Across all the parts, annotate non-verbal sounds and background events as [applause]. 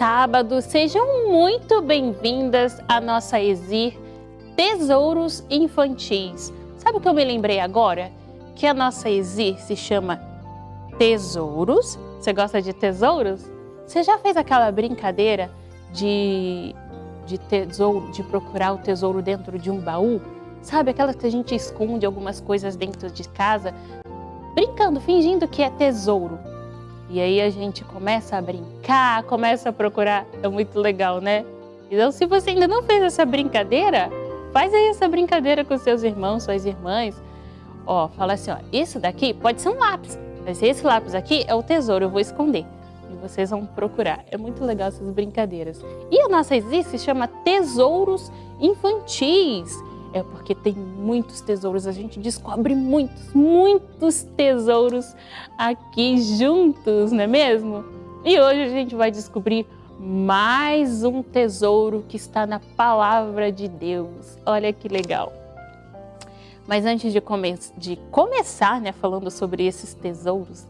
sábado! Sejam muito bem-vindas à nossa Exir Tesouros Infantis. Sabe o que eu me lembrei agora? Que a nossa Exir se chama Tesouros. Você gosta de tesouros? Você já fez aquela brincadeira de, de tesouro, de procurar o tesouro dentro de um baú? Sabe aquela que a gente esconde algumas coisas dentro de casa, brincando, fingindo que é tesouro? E aí a gente começa a brincar, começa a procurar. É muito legal, né? Então, se você ainda não fez essa brincadeira, faz aí essa brincadeira com seus irmãos, suas irmãs. Ó, fala assim, ó, isso daqui pode ser um lápis. Mas esse lápis aqui é o tesouro, eu vou esconder. E vocês vão procurar. É muito legal essas brincadeiras. E a nossa Exi se chama Tesouros Infantis. É porque tem muitos tesouros, a gente descobre muitos, muitos tesouros aqui juntos, não é mesmo? E hoje a gente vai descobrir mais um tesouro que está na palavra de Deus. Olha que legal. Mas antes de, come de começar, né, falando sobre esses tesouros,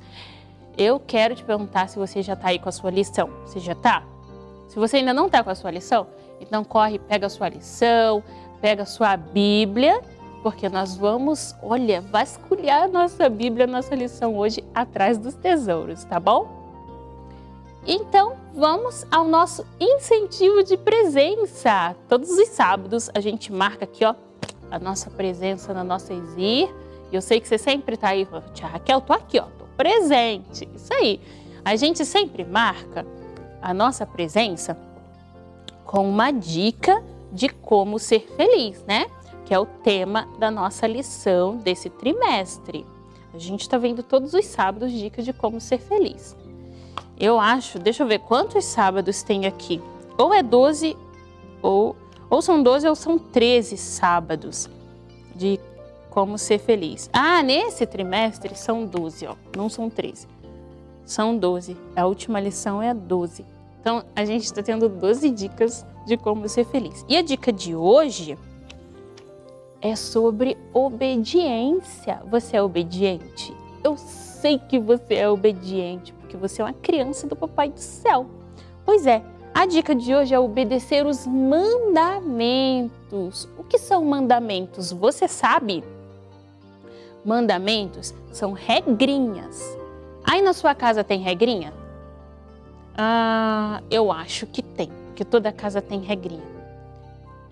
eu quero te perguntar se você já está aí com a sua lição. Você já está? Se você ainda não está com a sua lição, então corre, pega a sua lição, pega sua Bíblia, porque nós vamos, olha, vasculhar nossa Bíblia, nossa lição hoje atrás dos tesouros, tá bom? Então, vamos ao nosso incentivo de presença. Todos os sábados a gente marca aqui, ó, a nossa presença na nossa Exir. E eu sei que você sempre tá aí, tia Raquel, tô aqui, ó, tô presente. Isso aí. A gente sempre marca a nossa presença com uma dica de como ser feliz, né? Que é o tema da nossa lição desse trimestre. A gente está vendo todos os sábados dicas de como ser feliz. Eu acho, deixa eu ver quantos sábados tem aqui. Ou é 12, ou, ou são 12 ou são 13 sábados de como ser feliz. Ah, nesse trimestre são 12, ó, não são 13. São 12. A última lição é a 12. Então, a gente está tendo 12 dicas de como ser feliz. E a dica de hoje é sobre obediência. Você é obediente? Eu sei que você é obediente, porque você é uma criança do Papai do Céu. Pois é, a dica de hoje é obedecer os mandamentos. O que são mandamentos? Você sabe? Mandamentos são regrinhas. Aí na sua casa tem regrinha? Ah, eu acho que tem, que toda casa tem regrinha.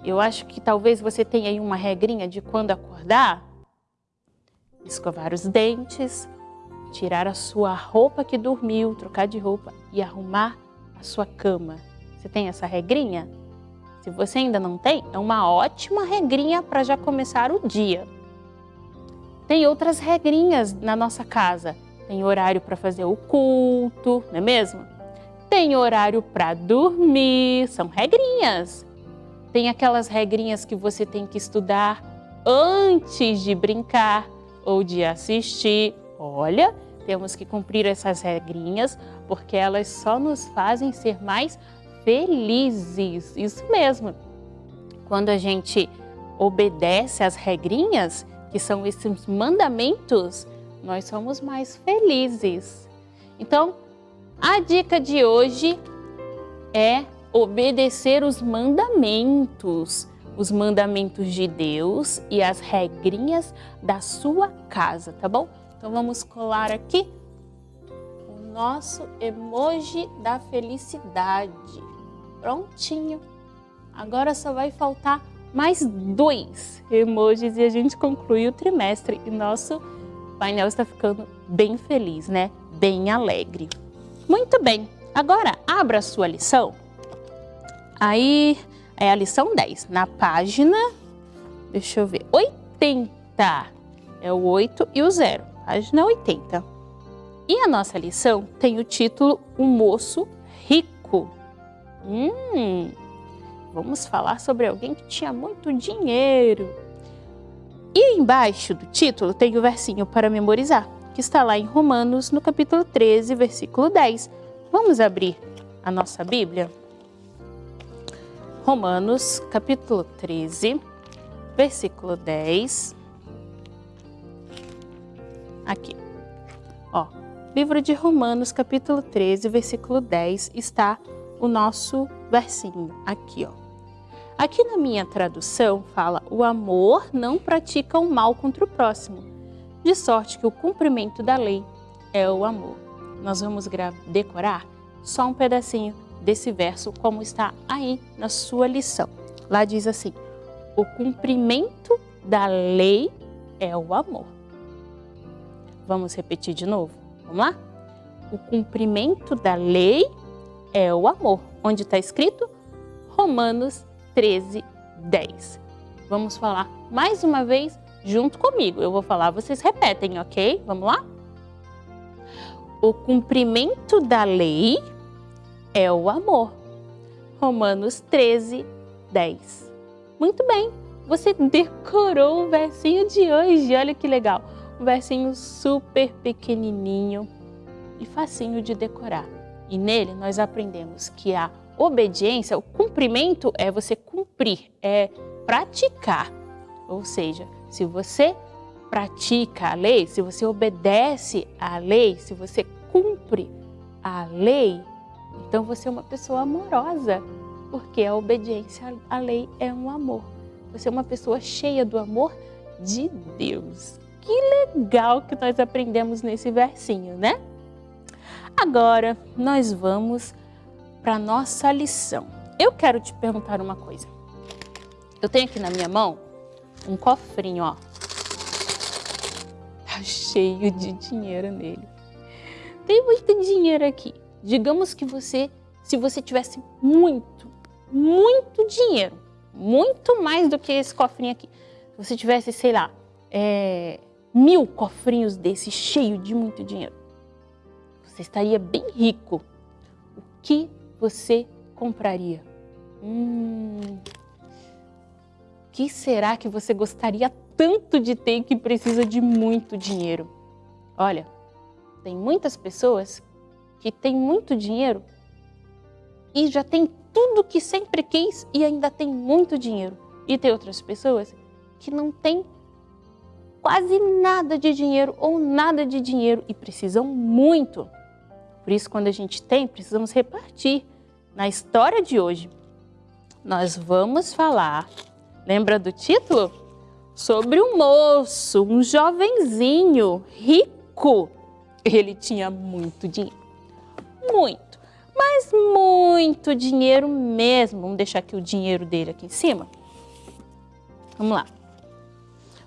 Eu acho que talvez você tenha aí uma regrinha de quando acordar, escovar os dentes, tirar a sua roupa que dormiu, trocar de roupa e arrumar a sua cama. Você tem essa regrinha? Se você ainda não tem, é uma ótima regrinha para já começar o dia. Tem outras regrinhas na nossa casa. Tem horário para fazer o culto, não é mesmo? Tem horário para dormir, são regrinhas. Tem aquelas regrinhas que você tem que estudar antes de brincar ou de assistir. Olha, temos que cumprir essas regrinhas porque elas só nos fazem ser mais felizes. Isso mesmo. Quando a gente obedece às regrinhas, que são esses mandamentos, nós somos mais felizes. Então, a dica de hoje é obedecer os mandamentos, os mandamentos de Deus e as regrinhas da sua casa, tá bom? Então vamos colar aqui o nosso emoji da felicidade. Prontinho. Agora só vai faltar mais dois emojis e a gente conclui o trimestre e nosso painel está ficando bem feliz, né? Bem alegre. Muito bem, agora abra sua lição. Aí é a lição 10, na página, deixa eu ver, 80. É o 8 e o 0, página 80. E a nossa lição tem o título O Moço Rico. Hum, vamos falar sobre alguém que tinha muito dinheiro. E embaixo do título tem o versinho para memorizar, que está lá em Romanos, no capítulo 13, versículo 10. Vamos abrir a nossa Bíblia? Romanos, capítulo 13, versículo 10. Aqui. Ó, livro de Romanos, capítulo 13, versículo 10, está o nosso versinho aqui, ó. Aqui na minha tradução fala: o amor não pratica o mal contra o próximo, de sorte que o cumprimento da lei é o amor. Nós vamos decorar só um pedacinho desse verso, como está aí na sua lição. Lá diz assim: o cumprimento da lei é o amor. Vamos repetir de novo? Vamos lá? O cumprimento da lei é o amor. Onde está escrito? Romanos 13, 10. Vamos falar mais uma vez junto comigo. Eu vou falar, vocês repetem, ok? Vamos lá? O cumprimento da lei é o amor. Romanos 13, 10. Muito bem, você decorou o versinho de hoje, olha que legal. Um versinho super pequenininho e facinho de decorar. E nele nós aprendemos que a obediência, o cumprimento é você cumprir, é praticar. Ou seja, se você pratica a lei, se você obedece à lei, se você cumpre a lei, então você é uma pessoa amorosa, porque a obediência à lei é um amor. Você é uma pessoa cheia do amor de Deus. Que legal que nós aprendemos nesse versinho, né? Agora nós vamos para a nossa lição. Eu quero te perguntar uma coisa. Eu tenho aqui na minha mão um cofrinho, ó. Tá cheio de dinheiro nele. Tem muito dinheiro aqui. Digamos que você, se você tivesse muito, muito dinheiro, muito mais do que esse cofrinho aqui, se você tivesse, sei lá, é, mil cofrinhos desse cheio de muito dinheiro, você estaria bem rico. O que você compraria? Hum, que será que você gostaria tanto de ter que precisa de muito dinheiro? Olha, tem muitas pessoas que têm muito dinheiro e já tem tudo que sempre quis e ainda tem muito dinheiro. E tem outras pessoas que não têm quase nada de dinheiro ou nada de dinheiro e precisam muito. Por isso, quando a gente tem, precisamos repartir. Na história de hoje, nós vamos falar, lembra do título? Sobre um moço, um jovenzinho rico. Ele tinha muito dinheiro. Muito, mas muito dinheiro mesmo. Vamos deixar aqui o dinheiro dele aqui em cima. Vamos lá.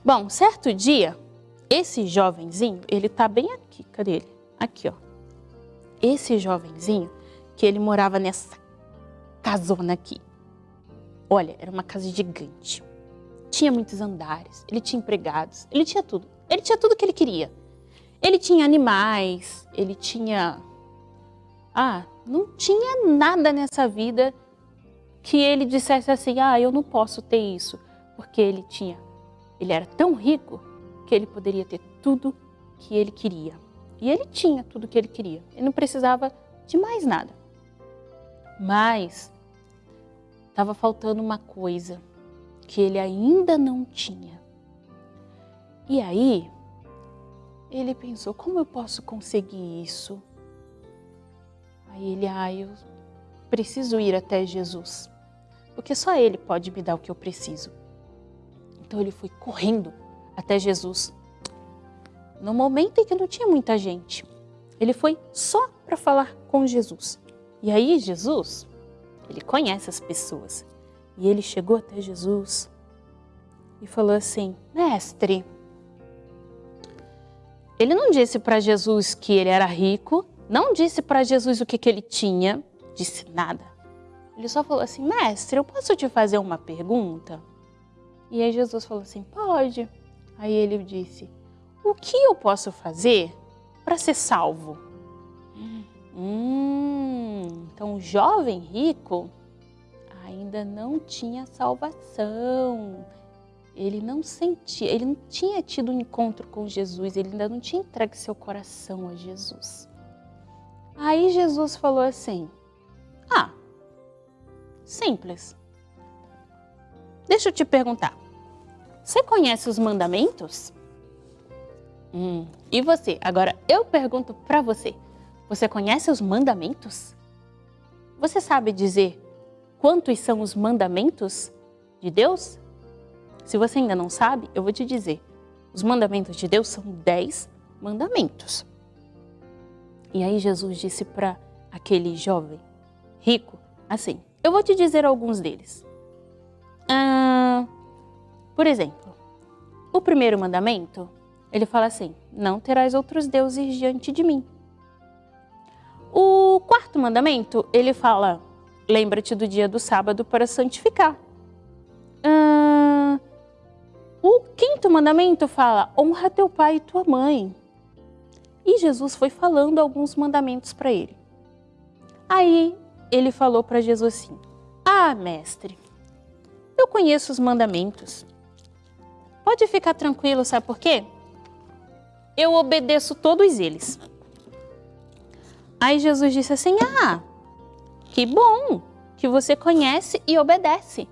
Bom, certo dia, esse jovenzinho, ele tá bem aqui. Cadê ele? Aqui, ó. Esse jovenzinho, que ele morava nessa casona aqui. Olha, era uma casa gigante. Tinha muitos andares, ele tinha empregados, ele tinha tudo. Ele tinha tudo que ele queria. Ele tinha animais, ele tinha... Ah, não tinha nada nessa vida que ele dissesse assim, ah, eu não posso ter isso, porque ele tinha, ele era tão rico que ele poderia ter tudo que ele queria. E ele tinha tudo que ele queria, ele não precisava de mais nada. Mas estava faltando uma coisa que ele ainda não tinha. E aí, ele pensou, como eu posso conseguir isso? Aí ele, ah, eu preciso ir até Jesus, porque só Ele pode me dar o que eu preciso. Então ele foi correndo até Jesus, no momento em que não tinha muita gente. Ele foi só para falar com Jesus. E aí Jesus, ele conhece as pessoas. E ele chegou até Jesus e falou assim, mestre, ele não disse para Jesus que ele era rico, não disse para Jesus o que, que ele tinha, disse nada. Ele só falou assim, mestre, eu posso te fazer uma pergunta? E aí Jesus falou assim, pode. Aí ele disse, o que eu posso fazer para ser salvo? Então o jovem rico ainda não tinha salvação. Ele não sentia, ele não tinha tido um encontro com Jesus, ele ainda não tinha entregue seu coração a Jesus. Aí Jesus falou assim, ah, simples. Deixa eu te perguntar, você conhece os mandamentos? Hum, e você? Agora eu pergunto para você, você conhece os mandamentos? Você sabe dizer quantos são os mandamentos de Deus? Se você ainda não sabe, eu vou te dizer. Os mandamentos de Deus são dez mandamentos. E aí Jesus disse para aquele jovem rico, assim, eu vou te dizer alguns deles. Ah, por exemplo, o primeiro mandamento, ele fala assim, não terás outros deuses diante de mim. O quarto mandamento, ele fala, lembra-te do dia do sábado para santificar. O quinto mandamento fala, honra teu pai e tua mãe. E Jesus foi falando alguns mandamentos para ele. Aí ele falou para Jesus assim, Ah, mestre, eu conheço os mandamentos. Pode ficar tranquilo, sabe por quê? Eu obedeço todos eles. Aí Jesus disse assim, ah, que bom que você conhece e obedece.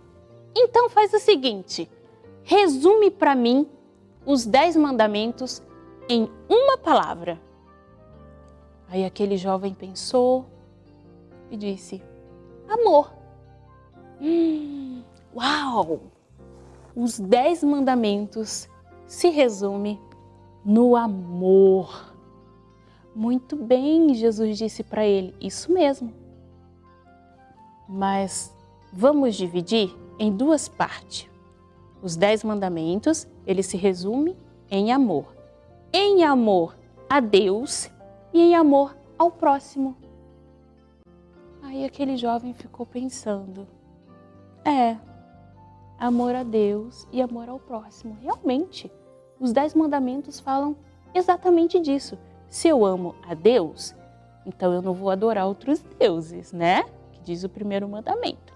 Então faz o seguinte, resume para mim os dez mandamentos em uma palavra. Aí aquele jovem pensou e disse, amor. Hum, uau! Os dez mandamentos se resume no amor. Muito bem, Jesus disse para ele, isso mesmo. Mas vamos dividir em duas partes. Os dez mandamentos, ele se resume em amor em amor a Deus e em amor ao próximo. Aí aquele jovem ficou pensando, é, amor a Deus e amor ao próximo. Realmente, os Dez Mandamentos falam exatamente disso. Se eu amo a Deus, então eu não vou adorar outros deuses, né? Que diz o primeiro mandamento.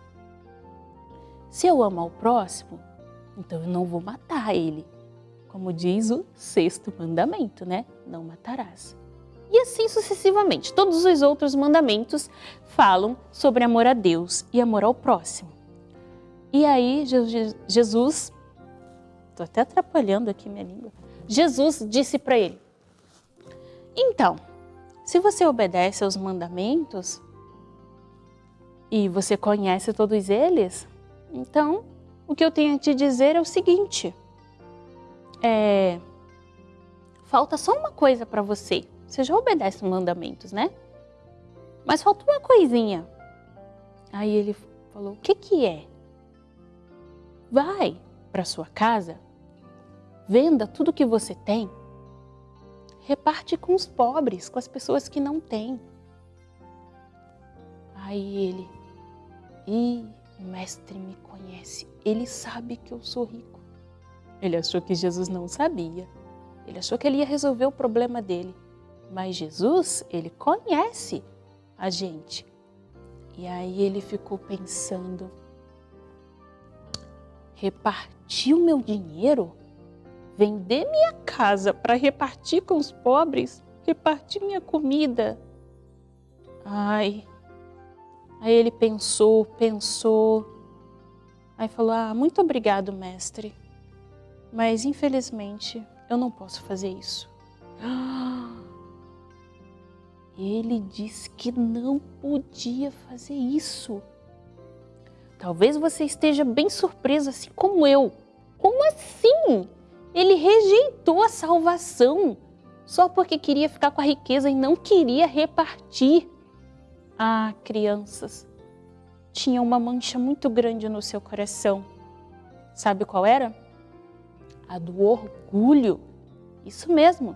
Se eu amo ao próximo, então eu não vou matar ele como diz o sexto mandamento, né? Não matarás. E assim sucessivamente. Todos os outros mandamentos falam sobre amor a Deus e amor ao próximo. E aí Jesus, estou até atrapalhando aqui minha língua, Jesus disse para ele, então, se você obedece aos mandamentos e você conhece todos eles, então o que eu tenho a te dizer é o seguinte, é, falta só uma coisa para você você já obedece os mandamentos, né? Mas falta uma coisinha. Aí ele falou: O que, que é? Vai para sua casa, venda tudo que você tem, reparte com os pobres, com as pessoas que não têm. Aí ele, e o mestre me conhece, ele sabe que eu sou rico. Ele achou que Jesus não sabia. Ele achou que ele ia resolver o problema dele. Mas Jesus, ele conhece a gente. E aí ele ficou pensando, repartir o meu dinheiro? Vender minha casa para repartir com os pobres? Repartir minha comida? Ai. Aí ele pensou, pensou. Aí falou: Ah, muito obrigado, mestre. Mas infelizmente eu não posso fazer isso. [gasps] Ele disse que não podia fazer isso. Talvez você esteja bem surpreso, assim como eu. Como assim? Ele rejeitou a salvação só porque queria ficar com a riqueza e não queria repartir. Ah, crianças, tinha uma mancha muito grande no seu coração. Sabe qual era? A do orgulho. Isso mesmo.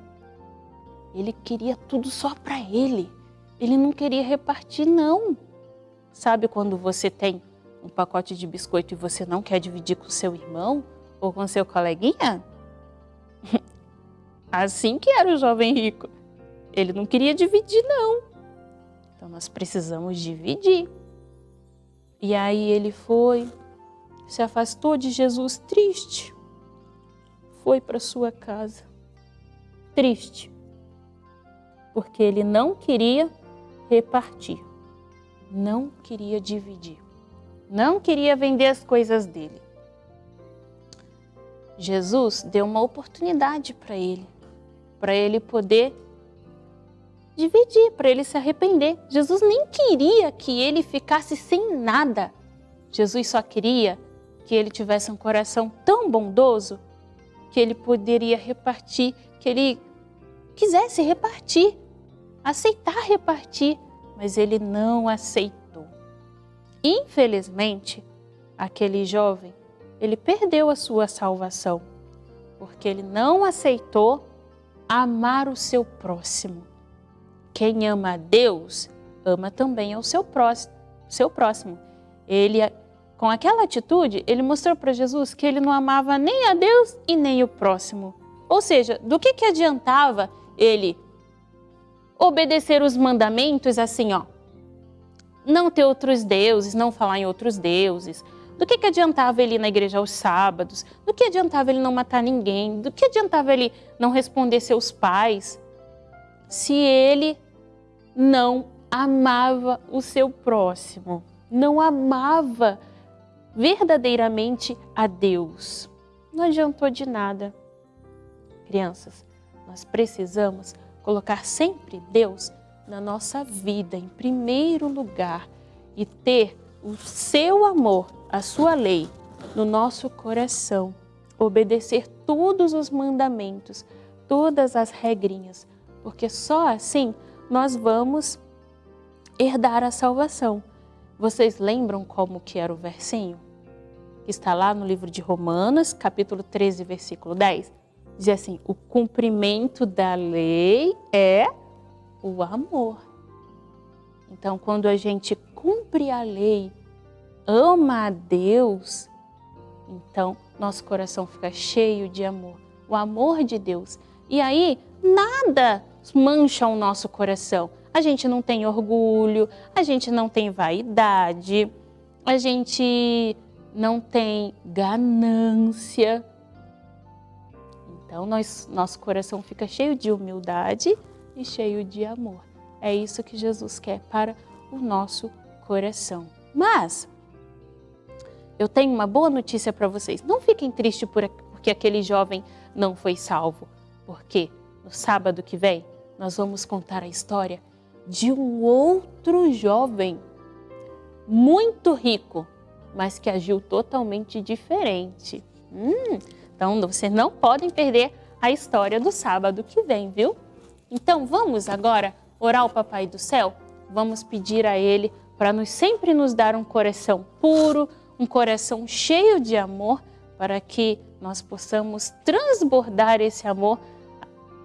Ele queria tudo só para ele. Ele não queria repartir, não. Sabe quando você tem um pacote de biscoito e você não quer dividir com seu irmão ou com seu coleguinha? [laughs] Assim que era o jovem rico. Ele não queria dividir, não. Então nós precisamos dividir. E aí ele foi, se afastou de Jesus triste, foi para sua casa, triste, porque ele não queria repartir, não queria dividir, não queria vender as coisas dele. Jesus deu uma oportunidade para ele, para ele poder dividir, para ele se arrepender. Jesus nem queria que ele ficasse sem nada. Jesus só queria que ele tivesse um coração tão bondoso que ele poderia repartir, que ele quisesse repartir, aceitar repartir, mas ele não aceitou. Infelizmente, aquele jovem, ele perdeu a sua salvação, porque ele não aceitou amar o seu próximo. Quem ama a Deus, ama também ao seu próximo. Seu próximo. Ele, com aquela atitude, ele mostrou para Jesus que ele não amava nem a Deus e nem o próximo. Ou seja, do que, que adiantava ele obedecer os mandamentos assim, ó, não ter outros deuses, não falar em outros deuses, do que, que adiantava ele ir na igreja aos sábados? Do que adiantava ele não matar ninguém? Do que adiantava ele não responder seus pais? Se ele não amava o seu próximo, não amava verdadeiramente a Deus. Não adiantou de nada. Crianças, nós precisamos colocar sempre Deus na nossa vida em primeiro lugar e ter o seu amor, a sua lei no nosso coração, obedecer todos os mandamentos, todas as regrinhas, porque só assim nós vamos herdar a salvação. Vocês lembram como que era o versinho? Está lá no livro de Romanos, capítulo 13, versículo 10. Diz assim, o cumprimento da lei é o amor. Então, quando a gente cumpre a lei, ama a Deus, então nosso coração fica cheio de amor, o amor de Deus. E aí, nada mancha o nosso coração. A gente não tem orgulho, a gente não tem vaidade, a gente não tem ganância. Então, nós, nosso coração fica cheio de humildade e cheio de amor. É isso que Jesus quer para o nosso coração. Mas, eu tenho uma boa notícia para vocês. Não fiquem tristes porque aquele jovem não foi salvo. Porque no sábado que vem nós vamos contar a história de um outro jovem muito rico, mas que agiu totalmente diferente. Hum, então, vocês não podem perder a história do sábado que vem, viu? Então vamos agora orar ao Papai do Céu? Vamos pedir a Ele para nos, sempre nos dar um coração puro, um coração cheio de amor, para que nós possamos transbordar esse amor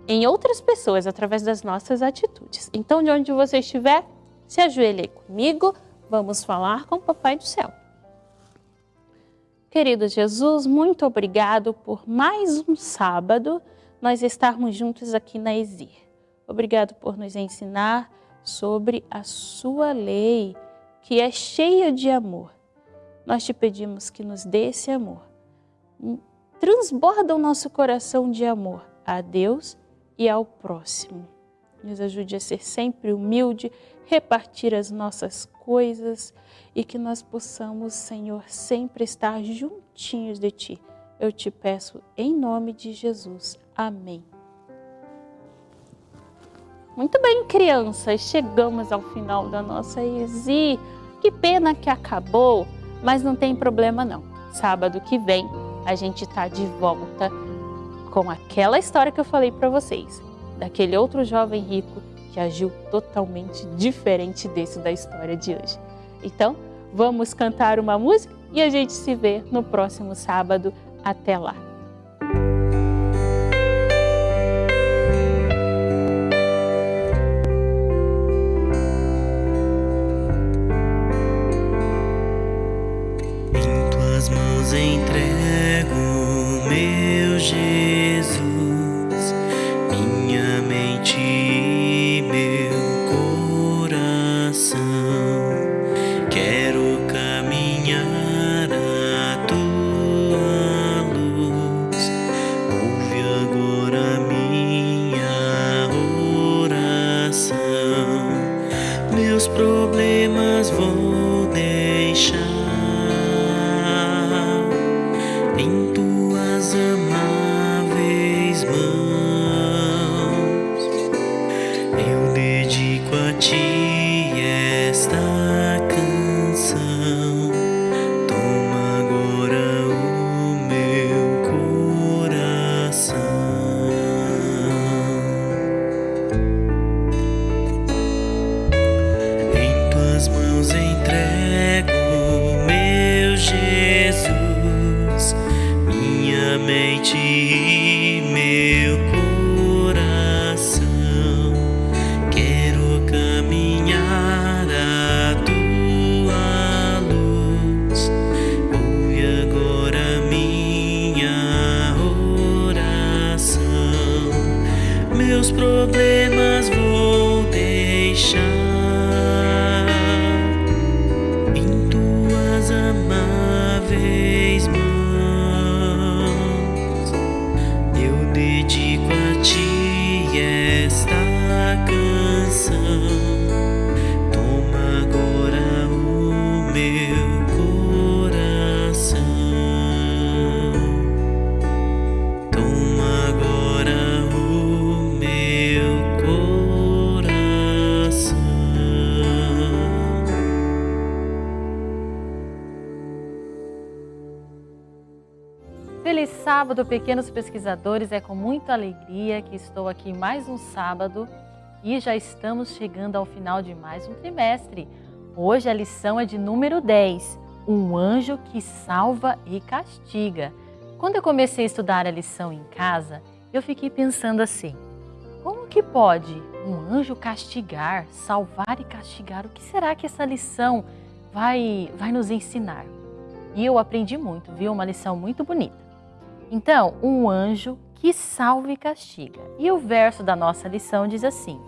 em outras pessoas através das nossas atitudes. Então, de onde você estiver, se ajoelhe comigo, vamos falar com o Papai do Céu. Querido Jesus, muito obrigado por mais um sábado nós estarmos juntos aqui na Exir. Obrigado por nos ensinar sobre a sua lei, que é cheia de amor. Nós te pedimos que nos dê esse amor. Transborda o nosso coração de amor a Deus e ao próximo. Nos ajude a ser sempre humilde, repartir as nossas coisas e que nós possamos, Senhor, sempre estar juntinhos de Ti. Eu te peço em nome de Jesus. Amém. Muito bem, crianças, chegamos ao final da nossa ESI. Que pena que acabou, mas não tem problema não. Sábado que vem a gente está de volta com aquela história que eu falei para vocês, daquele outro jovem rico que agiu totalmente diferente desse da história de hoje. Então, vamos cantar uma música e a gente se vê no próximo sábado. Até lá! j'ai sábado, pequenos pesquisadores, é com muita alegria que estou aqui mais um sábado e já estamos chegando ao final de mais um trimestre. Hoje a lição é de número 10, um anjo que salva e castiga. Quando eu comecei a estudar a lição em casa, eu fiquei pensando assim, como que pode um anjo castigar, salvar e castigar? O que será que essa lição vai, vai nos ensinar? E eu aprendi muito, viu? Uma lição muito bonita. Então, um anjo que salva e castiga. E o verso da nossa lição diz assim: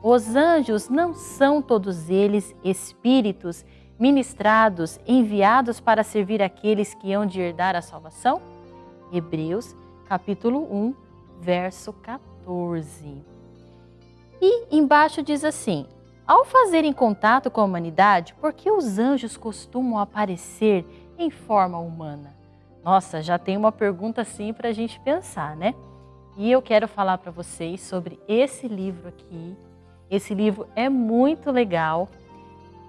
Os anjos não são todos eles espíritos ministrados, enviados para servir aqueles que hão de herdar a salvação? Hebreus, capítulo 1, verso 14. E embaixo diz assim: Ao fazerem contato com a humanidade, por que os anjos costumam aparecer em forma humana? Nossa, já tem uma pergunta assim para a gente pensar, né? E eu quero falar para vocês sobre esse livro aqui. Esse livro é muito legal,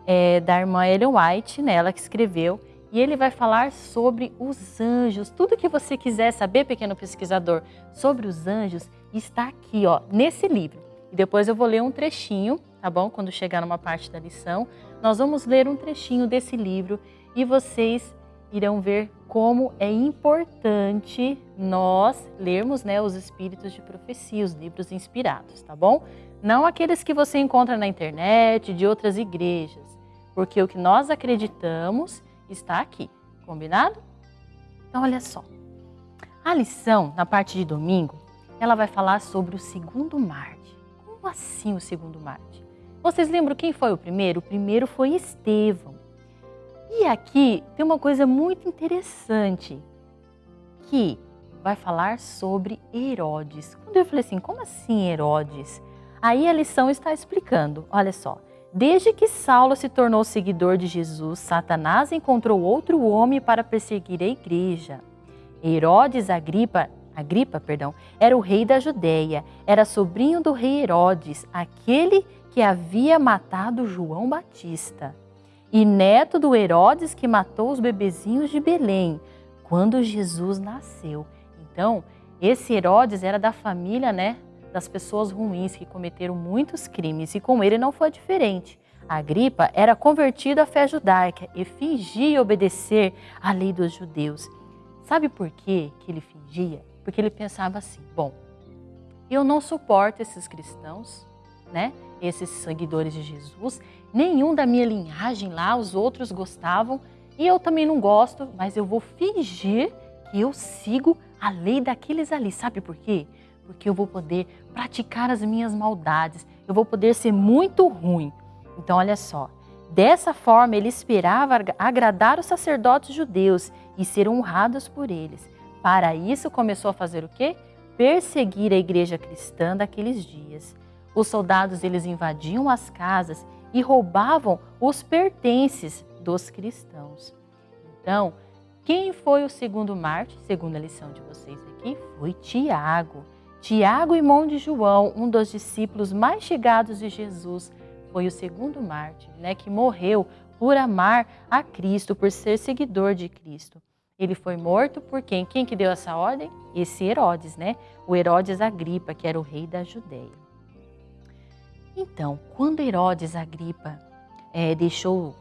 é da irmã Ellen White, né? ela que escreveu. E ele vai falar sobre os anjos. Tudo que você quiser saber, pequeno pesquisador, sobre os anjos, está aqui, ó, nesse livro. e depois eu vou ler um trechinho, tá bom? Quando chegar numa parte da lição, nós vamos ler um trechinho desse livro e vocês irão ver como é importante nós lermos né, os Espíritos de Profecia, os livros inspirados, tá bom? Não aqueles que você encontra na internet, de outras igrejas, porque o que nós acreditamos está aqui, combinado? Então, olha só. A lição, na parte de domingo, ela vai falar sobre o segundo Marte. Como assim o segundo Marte? Vocês lembram quem foi o primeiro? O primeiro foi Estevão. E aqui tem uma coisa muito interessante, que vai falar sobre Herodes. Quando eu falei assim, como assim Herodes? Aí a lição está explicando, olha só. Desde que Saulo se tornou seguidor de Jesus, Satanás encontrou outro homem para perseguir a igreja. Herodes Agripa, Agripa, perdão, era o rei da Judéia, era sobrinho do rei Herodes, aquele que havia matado João Batista, e neto do Herodes que matou os bebezinhos de Belém, quando Jesus nasceu. Então, esse Herodes era da família, né, das pessoas ruins que cometeram muitos crimes e com ele não foi diferente. Agripa era convertido à fé judaica e fingia obedecer à lei dos judeus. Sabe por quê que ele fingia? Porque ele pensava assim: bom, eu não suporto esses cristãos, né? Esses seguidores de Jesus, nenhum da minha linhagem lá, os outros gostavam e eu também não gosto, mas eu vou fingir que eu sigo a lei daqueles ali. Sabe por quê? porque eu vou poder praticar as minhas maldades, eu vou poder ser muito ruim. Então, olha só, dessa forma ele esperava agradar os sacerdotes judeus e ser honrados por eles. Para isso, começou a fazer o quê? Perseguir a igreja cristã daqueles dias. Os soldados eles invadiam as casas e roubavam os pertences dos cristãos. Então, quem foi o segundo Marte, segundo a lição de vocês aqui? Foi Tiago. Tiago, irmão de João, um dos discípulos mais chegados de Jesus, foi o segundo mártir, né, que morreu por amar a Cristo, por ser seguidor de Cristo. Ele foi morto por quem? Quem que deu essa ordem? Esse Herodes, né? O Herodes Agripa, que era o rei da Judéia. Então, quando Herodes Agripa é, deixou,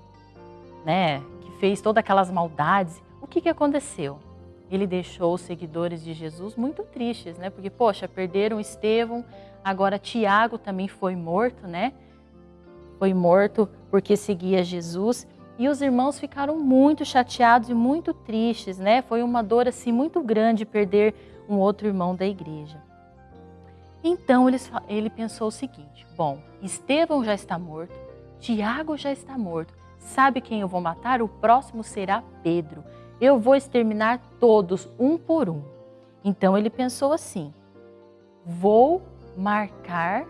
né, que fez todas aquelas maldades, o que, que aconteceu? ele deixou os seguidores de Jesus muito tristes, né? Porque, poxa, perderam Estevão, agora Tiago também foi morto, né? Foi morto porque seguia Jesus. E os irmãos ficaram muito chateados e muito tristes, né? Foi uma dor assim muito grande perder um outro irmão da igreja. Então ele, ele pensou o seguinte: bom, Estevão já está morto, Tiago já está morto. Sabe quem eu vou matar? O próximo será Pedro eu vou exterminar todos, um por um. Então ele pensou assim: vou marcar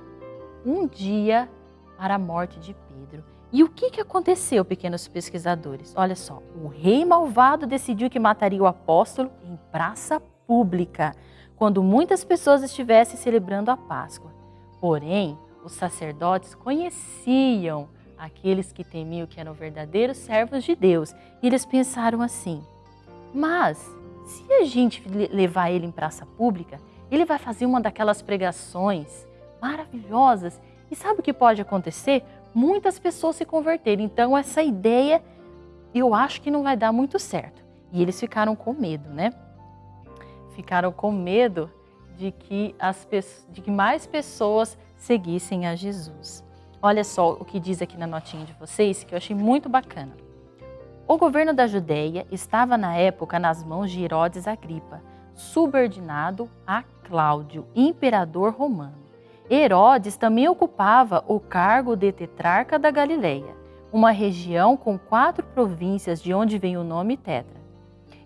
um dia para a morte de Pedro. E o que, que aconteceu, pequenos pesquisadores? Olha só, o rei malvado decidiu que mataria o apóstolo em praça pública, quando muitas pessoas estivessem celebrando a Páscoa. Porém, os sacerdotes conheciam aqueles que temiam que eram verdadeiros servos de Deus, e eles pensaram assim: mas, se a gente levar ele em praça pública, ele vai fazer uma daquelas pregações maravilhosas. E sabe o que pode acontecer? Muitas pessoas se converterem. Então, essa ideia eu acho que não vai dar muito certo. E eles ficaram com medo, né? Ficaram com medo de que, as, de que mais pessoas seguissem a Jesus. Olha só o que diz aqui na notinha de vocês, que eu achei muito bacana. O governo da Judéia estava na época nas mãos de Herodes Agripa, subordinado a Cláudio, imperador romano. Herodes também ocupava o cargo de tetrarca da Galileia, uma região com quatro províncias de onde vem o nome Tetra.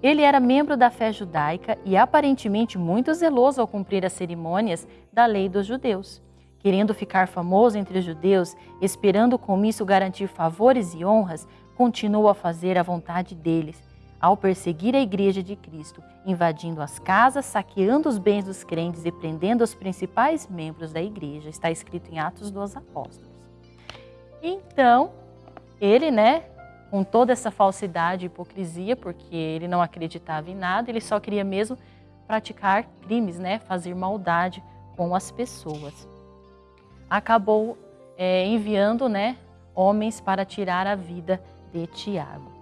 Ele era membro da fé judaica e aparentemente muito zeloso ao cumprir as cerimônias da lei dos judeus. Querendo ficar famoso entre os judeus, esperando com isso garantir favores e honras, continuou a fazer a vontade deles, ao perseguir a igreja de Cristo, invadindo as casas, saqueando os bens dos crentes e prendendo os principais membros da igreja. Está escrito em Atos dos Apóstolos. Então, ele, né, com toda essa falsidade e hipocrisia, porque ele não acreditava em nada, ele só queria mesmo praticar crimes, né, fazer maldade com as pessoas. acabou é, enviando né, homens para tirar a vida de Tiago.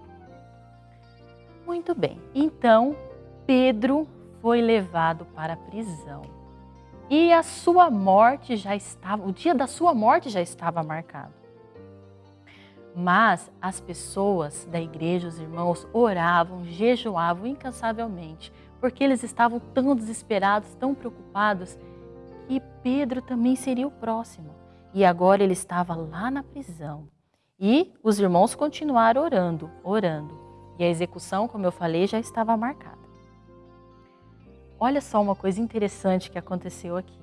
Muito bem, então Pedro foi levado para a prisão. E a sua morte já estava, o dia da sua morte já estava marcado. Mas as pessoas da igreja, os irmãos, oravam, jejuavam incansavelmente, porque eles estavam tão desesperados, tão preocupados, que Pedro também seria o próximo. E agora ele estava lá na prisão. E os irmãos continuaram orando, orando. E a execução, como eu falei, já estava marcada. Olha só uma coisa interessante que aconteceu aqui.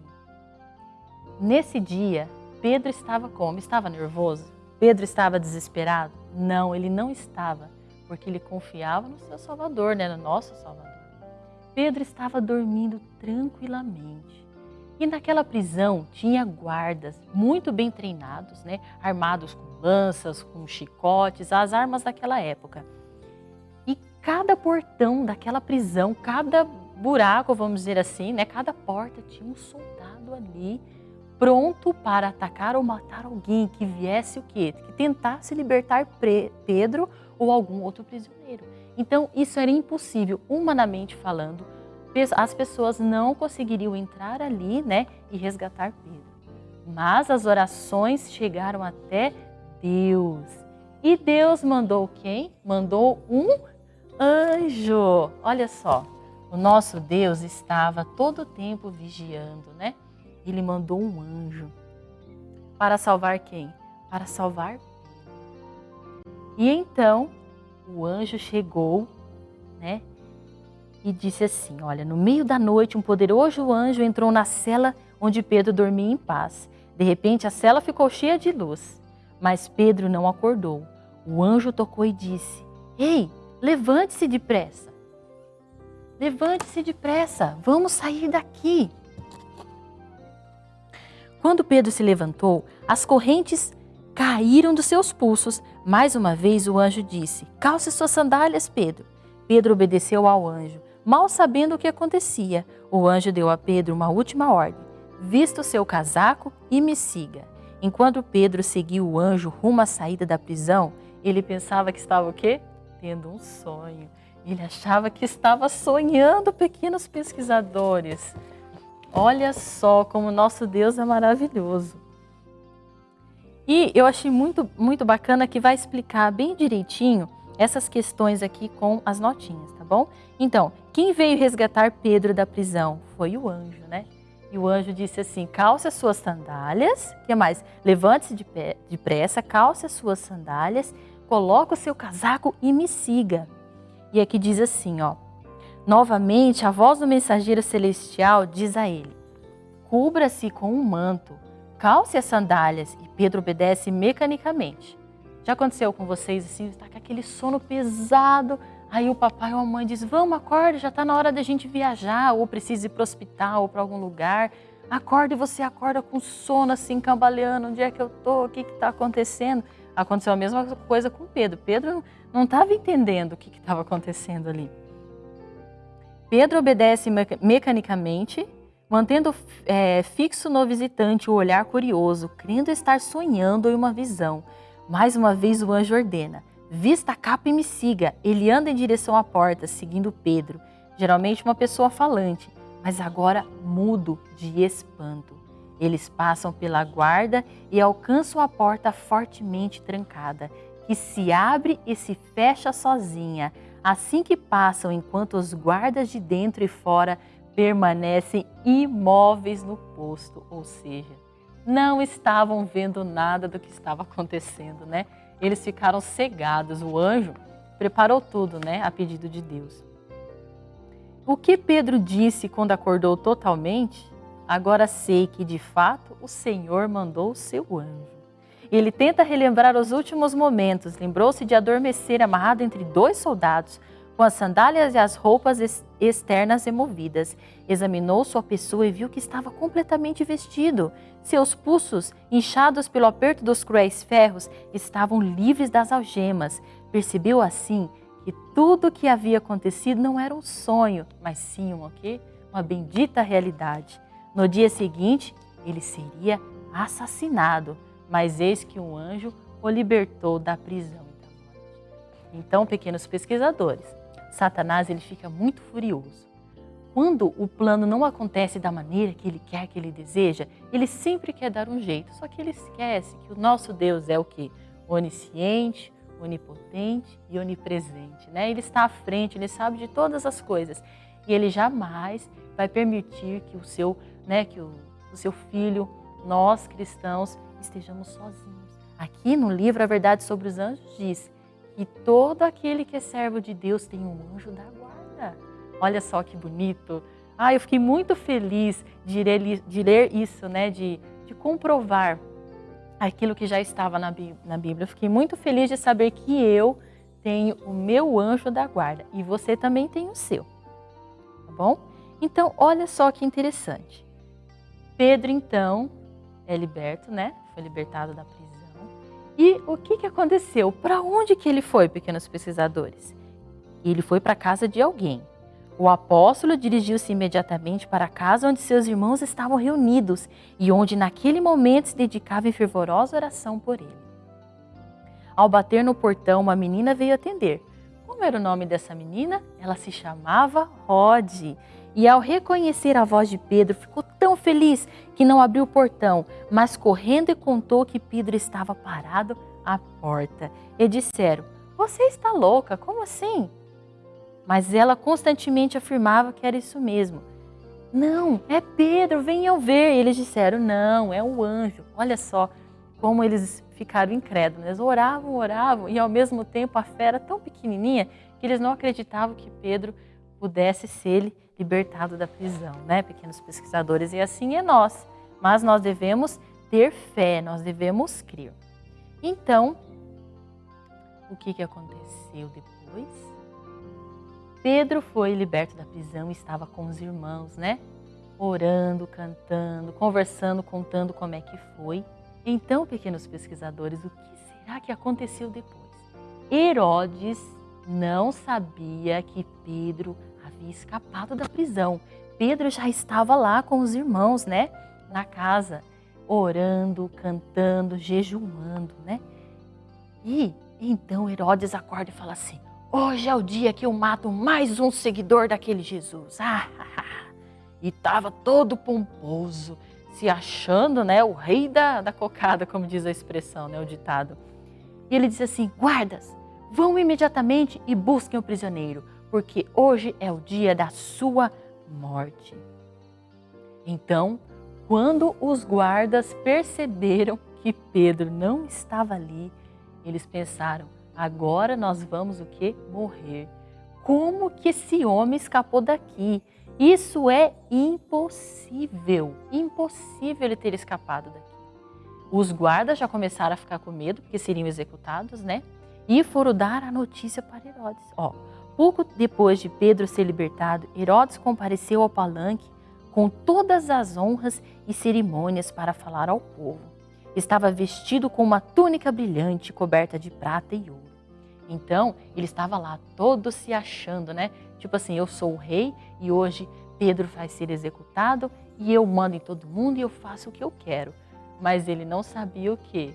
Nesse dia, Pedro estava como? Estava nervoso? Pedro estava desesperado? Não, ele não estava, porque ele confiava no seu Salvador, né? no nosso Salvador. Pedro estava dormindo tranquilamente. E naquela prisão tinha guardas muito bem treinados, né? armados com lanças, com chicotes, as armas daquela época. E cada portão daquela prisão, cada buraco, vamos dizer assim, né? cada porta tinha um soldado ali pronto para atacar ou matar alguém que viesse o quê? Que tentasse libertar Pedro ou algum outro prisioneiro. Então, isso era impossível, humanamente falando. As pessoas não conseguiriam entrar ali né, e resgatar Pedro. Mas as orações chegaram até Deus. E Deus mandou quem? Mandou um anjo. Olha só, o nosso Deus estava todo o tempo vigiando, né? Ele mandou um anjo. Para salvar quem? Para salvar E então o anjo chegou, né? E disse assim: Olha, no meio da noite, um poderoso anjo entrou na cela onde Pedro dormia em paz. De repente, a cela ficou cheia de luz, mas Pedro não acordou. O anjo tocou e disse: Ei, levante-se depressa. Levante-se depressa, vamos sair daqui. Quando Pedro se levantou, as correntes caíram dos seus pulsos. Mais uma vez o anjo disse: Calce suas sandálias, Pedro. Pedro obedeceu ao anjo, mal sabendo o que acontecia. O anjo deu a Pedro uma última ordem: Vista o seu casaco e me siga. Enquanto Pedro seguiu o anjo rumo à saída da prisão, ele pensava que estava o quê? Tendo um sonho. Ele achava que estava sonhando, pequenos pesquisadores. Olha só como nosso Deus é maravilhoso. E eu achei muito, muito bacana que vai explicar bem direitinho essas questões aqui com as notinhas, tá bom? Então, quem veio resgatar Pedro da prisão foi o anjo, né? E o anjo disse assim, calce as suas sandálias, que mais? Levante-se de depressa, calce as suas sandálias, coloque o seu casaco e me siga. E aqui diz assim, ó, Novamente, a voz do mensageiro celestial diz a ele: Cubra-se com um manto, calce as sandálias. E Pedro obedece mecanicamente. Já aconteceu com vocês assim, está com aquele sono pesado, aí o papai ou a mãe diz: Vamos, acorda, já está na hora da gente viajar, ou precisa ir para o hospital ou para algum lugar. Acorda e você acorda com sono assim, cambaleando: onde é que eu estou? O que está acontecendo? Aconteceu a mesma coisa com Pedro. Pedro não estava entendendo o que estava acontecendo ali. Pedro obedece mecanicamente, mantendo é, fixo no visitante o olhar curioso, crendo estar sonhando em uma visão. Mais uma vez o anjo ordena, vista a capa e me siga. Ele anda em direção à porta, seguindo Pedro, geralmente uma pessoa falante, mas agora mudo de espanto. Eles passam pela guarda e alcançam a porta fortemente trancada, que se abre e se fecha sozinha, assim que passam enquanto os guardas de dentro e fora permanecem imóveis no posto, ou seja, não estavam vendo nada do que estava acontecendo, né? Eles ficaram cegados. O anjo preparou tudo, né, a pedido de Deus. O que Pedro disse quando acordou totalmente? Agora sei que de fato o Senhor mandou o seu anjo. Ele tenta relembrar os últimos momentos. Lembrou-se de adormecer amarrado entre dois soldados, com as sandálias e as roupas externas removidas. Examinou sua pessoa e viu que estava completamente vestido. Seus pulsos, inchados pelo aperto dos cruéis ferros, estavam livres das algemas. Percebeu assim que tudo o que havia acontecido não era um sonho, mas sim uma, quê? uma bendita realidade. No dia seguinte, ele seria assassinado, mas eis que um anjo o libertou da prisão e da morte. Então, pequenos pesquisadores, Satanás ele fica muito furioso. Quando o plano não acontece da maneira que ele quer, que ele deseja, ele sempre quer dar um jeito. Só que ele esquece que o nosso Deus é o que? Onisciente, onipotente e onipresente. Né? Ele está à frente, ele sabe de todas as coisas. E ele jamais vai permitir que o seu, né, que o, o seu filho, nós cristãos, estejamos sozinhos. Aqui no livro A Verdade sobre os Anjos diz que todo aquele que é servo de Deus tem um anjo da guarda. Olha só que bonito. Ah, eu fiquei muito feliz de ler, isso, né? de, de comprovar aquilo que já estava na Bíblia. Eu fiquei muito feliz de saber que eu tenho o meu anjo da guarda e você também tem o seu. Tá bom? Então, olha só que interessante. Pedro, então, é liberto, né? Foi libertado da prisão. E o que, que aconteceu? Para onde que ele foi, pequenos pesquisadores? Ele foi para a casa de alguém. O apóstolo dirigiu-se imediatamente para a casa onde seus irmãos estavam reunidos e onde naquele momento se dedicava em fervorosa oração por ele. Ao bater no portão, uma menina veio atender. Como era o nome dessa menina? Ela se chamava Rod. E ao reconhecer a voz de Pedro, ficou tão feliz que não abriu o portão, mas correndo e contou que Pedro estava parado à porta. E disseram: Você está louca? Como assim? Mas ela constantemente afirmava que era isso mesmo. Não, é Pedro, venham ver. E eles disseram: Não, é o anjo. Olha só como eles ficaram incrédulos. Eles oravam, oravam, e ao mesmo tempo a fé era tão pequenininha que eles não acreditavam que Pedro pudesse ser libertado da prisão, né, pequenos pesquisadores? E assim é nós. Mas nós devemos ter fé, nós devemos crer. Então, o que, que aconteceu depois? Pedro foi liberto da prisão e estava com os irmãos, né? Orando, cantando, conversando, contando como é que foi. Então, pequenos pesquisadores, o que será que aconteceu depois? Herodes não sabia que Pedro havia escapado da prisão. Pedro já estava lá com os irmãos, né? Na casa, orando, cantando, jejuando, né? E então Herodes acorda e fala assim: Hoje é o dia que eu mato mais um seguidor daquele Jesus. Ah. [laughs] E estava todo pomposo, se achando né, o rei da, da cocada, como diz a expressão, né, o ditado. E ele disse assim: Guardas, vão imediatamente e busquem o prisioneiro, porque hoje é o dia da sua morte. Então, quando os guardas perceberam que Pedro não estava ali, eles pensaram: agora nós vamos o que? Morrer. Como que esse homem escapou daqui? Isso é impossível, impossível ele ter escapado daqui. Os guardas já começaram a ficar com medo, porque seriam executados, né? E foram dar a notícia para Herodes. Ó, pouco depois de Pedro ser libertado, Herodes compareceu ao palanque com todas as honras e cerimônias para falar ao povo. Estava vestido com uma túnica brilhante coberta de prata e ouro. Então, ele estava lá todo se achando, né? Tipo assim, eu sou o rei e hoje Pedro vai ser executado e eu mando em todo mundo e eu faço o que eu quero. Mas ele não sabia o quê?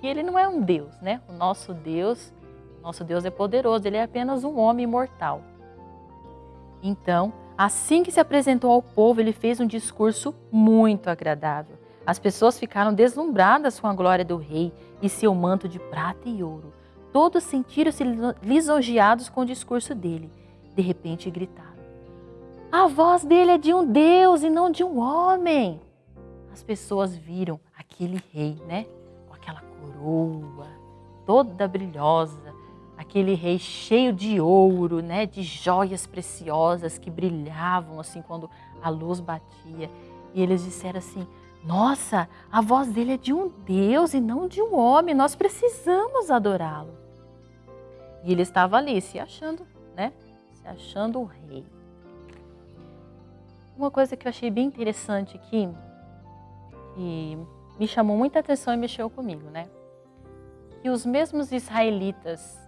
Que ele não é um Deus, né? O nosso Deus, nosso Deus é poderoso, ele é apenas um homem mortal. Então, assim que se apresentou ao povo, ele fez um discurso muito agradável. As pessoas ficaram deslumbradas com a glória do rei e seu manto de prata e ouro. Todos sentiram-se lisonjeados com o discurso dele de repente gritaram: A voz dele é de um Deus e não de um homem. As pessoas viram aquele rei, né? Com aquela coroa toda brilhosa, aquele rei cheio de ouro, né? De joias preciosas que brilhavam assim quando a luz batia. E eles disseram assim: Nossa, a voz dele é de um Deus e não de um homem. Nós precisamos adorá-lo. E ele estava ali se achando, né? se achando o rei. Uma coisa que eu achei bem interessante aqui, e me chamou muita atenção e mexeu comigo, né? Que os mesmos israelitas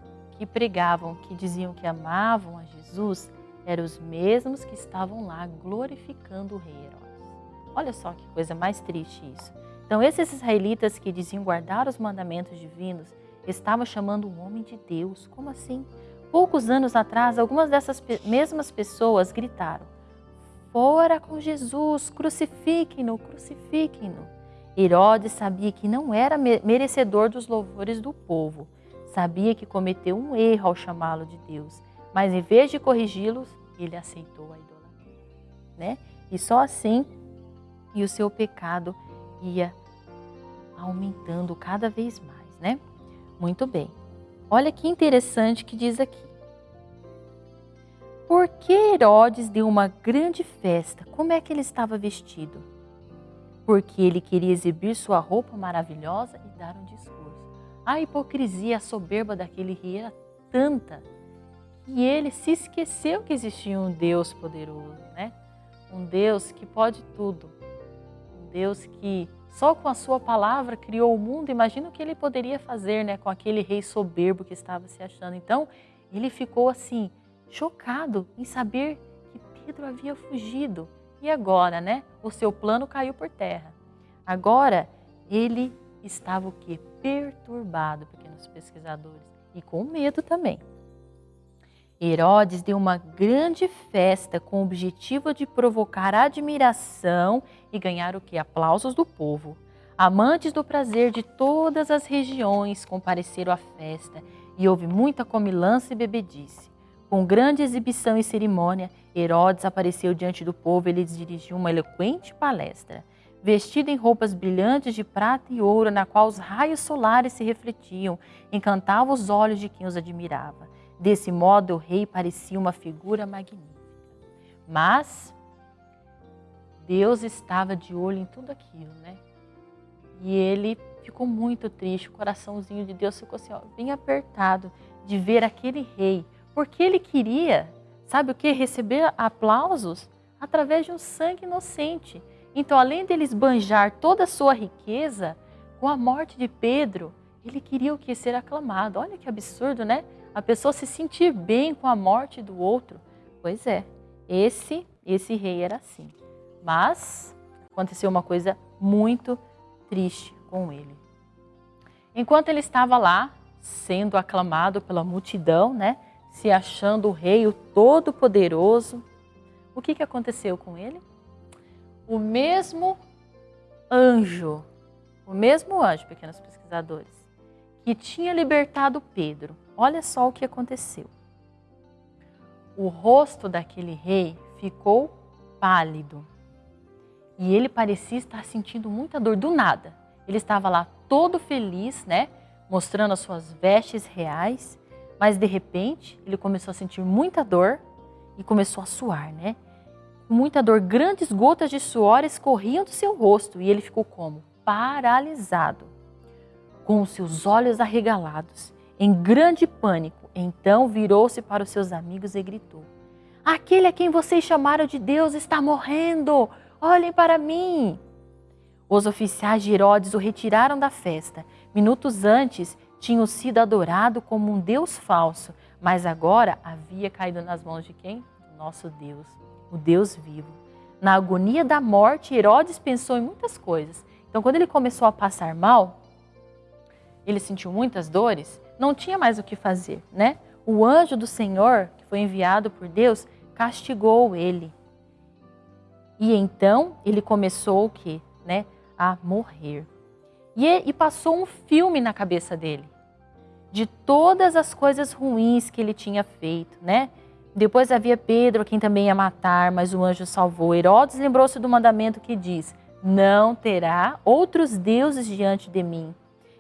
que pregavam, que diziam que amavam a Jesus, eram os mesmos que estavam lá glorificando o rei Herodes. Olha só que coisa mais triste isso. Então, esses israelitas que diziam guardar os mandamentos divinos estavam chamando o homem de Deus. Como assim? Poucos anos atrás, algumas dessas mesmas pessoas gritaram: Fora com Jesus, crucifiquem-no, crucifiquem-no. Herodes sabia que não era merecedor dos louvores do povo. Sabia que cometeu um erro ao chamá-lo de Deus, mas em vez de corrigi-los, ele aceitou a idolatria. Né? E só assim, e o seu pecado ia aumentando cada vez mais, né? Muito bem. Olha que interessante que diz aqui. Por que Herodes deu uma grande festa? Como é que ele estava vestido? Porque ele queria exibir sua roupa maravilhosa e dar um discurso. A hipocrisia, a soberba daquele rei era tanta que ele se esqueceu que existia um Deus poderoso, né? Um Deus que pode tudo. Um Deus que só com a sua palavra criou o mundo. Imagina o que ele poderia fazer, né, com aquele rei soberbo que estava se achando. Então, ele ficou assim, chocado em saber que Pedro havia fugido. E agora, né? O seu plano caiu por terra. Agora, ele estava o quê? Perturbado, pequenos pesquisadores, e com medo também. Herodes deu uma grande festa com o objetivo de provocar admiração e ganhar o que? Aplausos do povo. Amantes do prazer de todas as regiões compareceram à festa e houve muita comilança e bebedice. Com grande exibição e cerimônia, Herodes apareceu diante do povo e lhes dirigiu uma eloquente palestra vestido em roupas brilhantes de prata e ouro, na qual os raios solares se refletiam, encantava os olhos de quem os admirava. Desse modo, o rei parecia uma figura magnífica. Mas Deus estava de olho em tudo aquilo, né? E ele ficou muito triste, o coraçãozinho de Deus ficou assim, ó, bem apertado de ver aquele rei, porque ele queria, sabe o que? Receber aplausos através de um sangue inocente. Então, além dele esbanjar toda a sua riqueza, com a morte de Pedro, ele queria o que? Ser aclamado. Olha que absurdo, né? A pessoa se sentir bem com a morte do outro. Pois é, esse, esse rei era assim. Mas aconteceu uma coisa muito triste com ele. Enquanto ele estava lá, sendo aclamado pela multidão, né? Se achando o rei, o todo-poderoso, o que, que aconteceu com ele? O mesmo anjo, o mesmo anjo, pequenos pesquisadores, que tinha libertado Pedro. Olha só o que aconteceu. O rosto daquele rei ficou pálido e ele parecia estar sentindo muita dor do nada. Ele estava lá todo feliz, né, mostrando as suas vestes reais, mas de repente ele começou a sentir muita dor e começou a suar, né? Muita dor, grandes gotas de suor escorriam do seu rosto e ele ficou como? Paralisado, com os seus olhos arregalados, em grande pânico. Então virou-se para os seus amigos e gritou: Aquele a quem vocês chamaram de Deus está morrendo! Olhem para mim! Os oficiais de Herodes o retiraram da festa. Minutos antes, tinham sido adorado como um Deus falso, mas agora havia caído nas mãos de quem? Nosso Deus o Deus vivo. Na agonia da morte, Herodes pensou em muitas coisas. Então, quando ele começou a passar mal, ele sentiu muitas dores, não tinha mais o que fazer, né? O anjo do Senhor, que foi enviado por Deus, castigou ele. E então ele começou o quê? Né? A morrer. E, e passou um filme na cabeça dele de todas as coisas ruins que ele tinha feito, né? Depois havia Pedro, a quem também ia matar, mas o anjo salvou. Herodes lembrou-se do mandamento que diz: Não terá outros deuses diante de mim.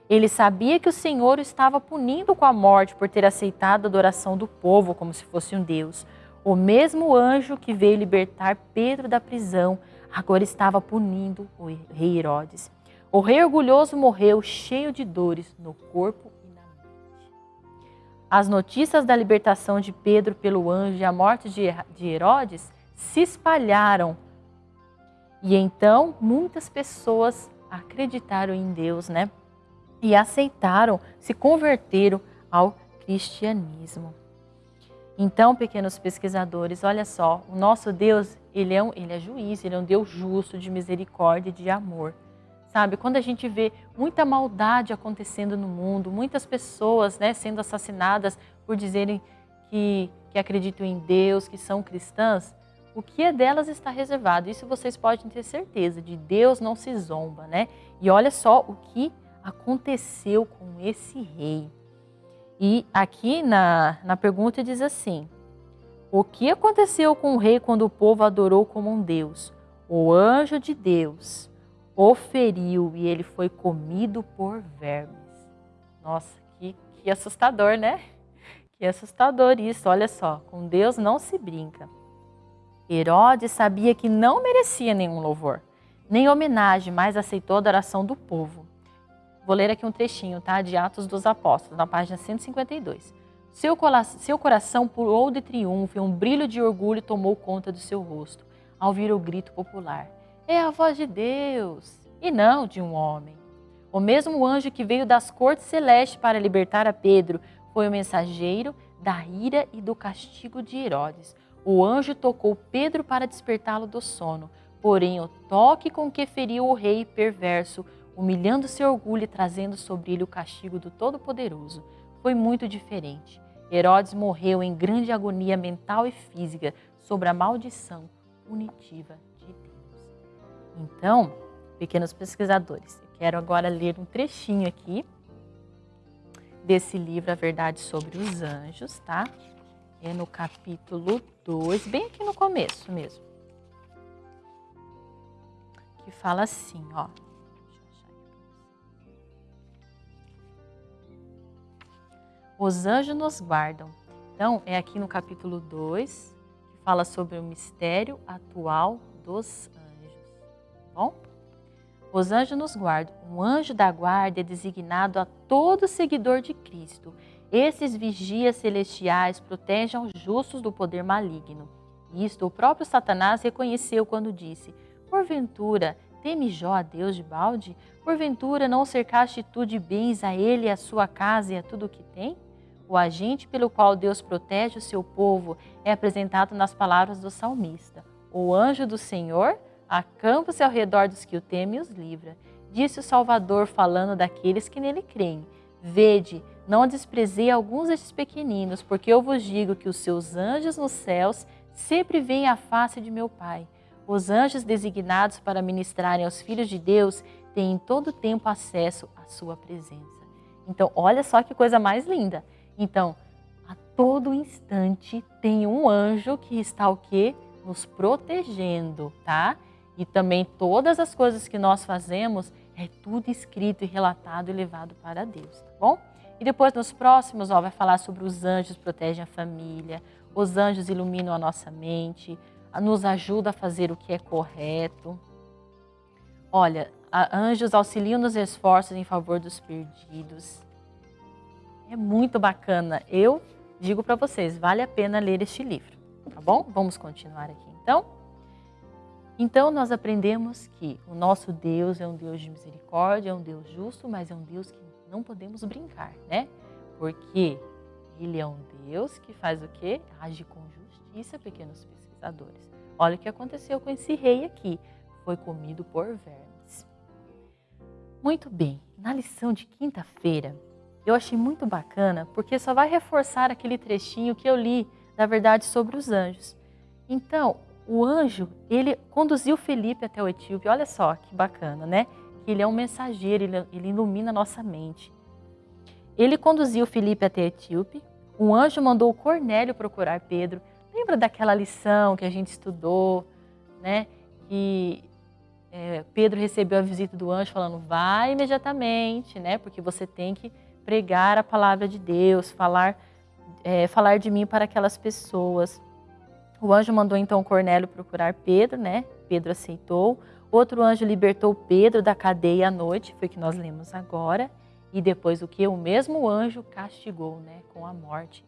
Ele sabia que o Senhor o estava punindo com a morte por ter aceitado a adoração do povo como se fosse um Deus. O mesmo anjo que veio libertar Pedro da prisão agora estava punindo o rei Herodes. O rei orgulhoso morreu cheio de dores no corpo as notícias da libertação de Pedro pelo anjo e a morte de Herodes se espalharam. E então muitas pessoas acreditaram em Deus, né? E aceitaram, se converteram ao cristianismo. Então, pequenos pesquisadores, olha só, o nosso Deus, ele é, um, ele é juiz, ele é um Deus justo, de misericórdia e de amor. Sabe? Quando a gente vê muita maldade acontecendo no mundo, muitas pessoas né, sendo assassinadas por dizerem que, que acreditam em Deus, que são cristãs, o que é delas está reservado. Isso vocês podem ter certeza, de Deus não se zomba, né? E olha só o que aconteceu com esse rei. E aqui na, na pergunta diz assim, o que aconteceu com o rei quando o povo adorou como um Deus? O anjo de Deus o feriu e ele foi comido por vermes. Nossa, que, que assustador, né? Que assustador isso, olha só, com Deus não se brinca. Herodes sabia que não merecia nenhum louvor, nem homenagem, mas aceitou a adoração do povo. Vou ler aqui um trechinho, tá? De Atos dos Apóstolos, na página 152. Seu, seu coração pulou de triunfo e um brilho de orgulho tomou conta do seu rosto, ao ouvir o grito popular é a voz de Deus e não de um homem. O mesmo anjo que veio das cortes celestes para libertar a Pedro foi o mensageiro da ira e do castigo de Herodes. O anjo tocou Pedro para despertá-lo do sono, porém o toque com que feriu o rei perverso, humilhando seu orgulho e trazendo sobre ele o castigo do Todo-Poderoso, foi muito diferente. Herodes morreu em grande agonia mental e física sobre a maldição punitiva então, pequenos pesquisadores, eu quero agora ler um trechinho aqui desse livro A Verdade sobre os Anjos, tá? É no capítulo 2, bem aqui no começo mesmo. Que fala assim, ó. Os anjos nos guardam. Então, é aqui no capítulo 2, que fala sobre o mistério atual dos bom? Os anjos nos guardam. Um anjo da guarda é designado a todo seguidor de Cristo. Esses vigias celestiais protegem os justos do poder maligno. Isto o próprio Satanás reconheceu quando disse: Porventura, teme Jó a Deus de balde? Porventura, não cercaste tu de bens a ele, a sua casa e a tudo o que tem? O agente pelo qual Deus protege o seu povo é apresentado nas palavras do salmista: O anjo do Senhor Acampa-se ao redor dos que o temem e os livra. Disse o Salvador, falando daqueles que nele creem. Vede, não desprezei alguns destes pequeninos, porque eu vos digo que os seus anjos nos céus sempre veem a face de meu Pai. Os anjos designados para ministrarem aos filhos de Deus têm em todo tempo acesso à sua presença. Então, olha só que coisa mais linda. Então, a todo instante tem um anjo que está o quê? Nos protegendo, tá? E também todas as coisas que nós fazemos é tudo escrito e relatado e levado para Deus, tá bom? E depois nos próximos, ó, vai falar sobre os anjos protegem a família, os anjos iluminam a nossa mente, nos ajuda a fazer o que é correto. Olha, anjos auxiliam nos esforços em favor dos perdidos. É muito bacana. Eu digo para vocês, vale a pena ler este livro, tá bom? Vamos continuar aqui então. Então nós aprendemos que o nosso Deus é um Deus de misericórdia, é um Deus justo, mas é um Deus que não podemos brincar, né? Porque ele é um Deus que faz o quê? Age com justiça, pequenos pesquisadores. Olha o que aconteceu com esse rei aqui. Foi comido por vermes. Muito bem, na lição de quinta-feira, eu achei muito bacana, porque só vai reforçar aquele trechinho que eu li, na verdade, sobre os anjos. Então, o anjo, ele conduziu Felipe até o etíope. Olha só que bacana, né? Ele é um mensageiro, ele, ilumina a nossa mente. Ele conduziu Felipe até Etíope. Um anjo mandou Cornélio procurar Pedro. Lembra daquela lição que a gente estudou, né? Que é, Pedro recebeu a visita do anjo falando, vai imediatamente, né? Porque você tem que pregar a palavra de Deus, falar, é, falar de mim para aquelas pessoas. O anjo mandou então Cornélio procurar Pedro, né? Pedro aceitou. Outro anjo libertou Pedro da cadeia à noite, foi o que nós lemos agora. E depois o que? O mesmo anjo castigou, né? Com a morte,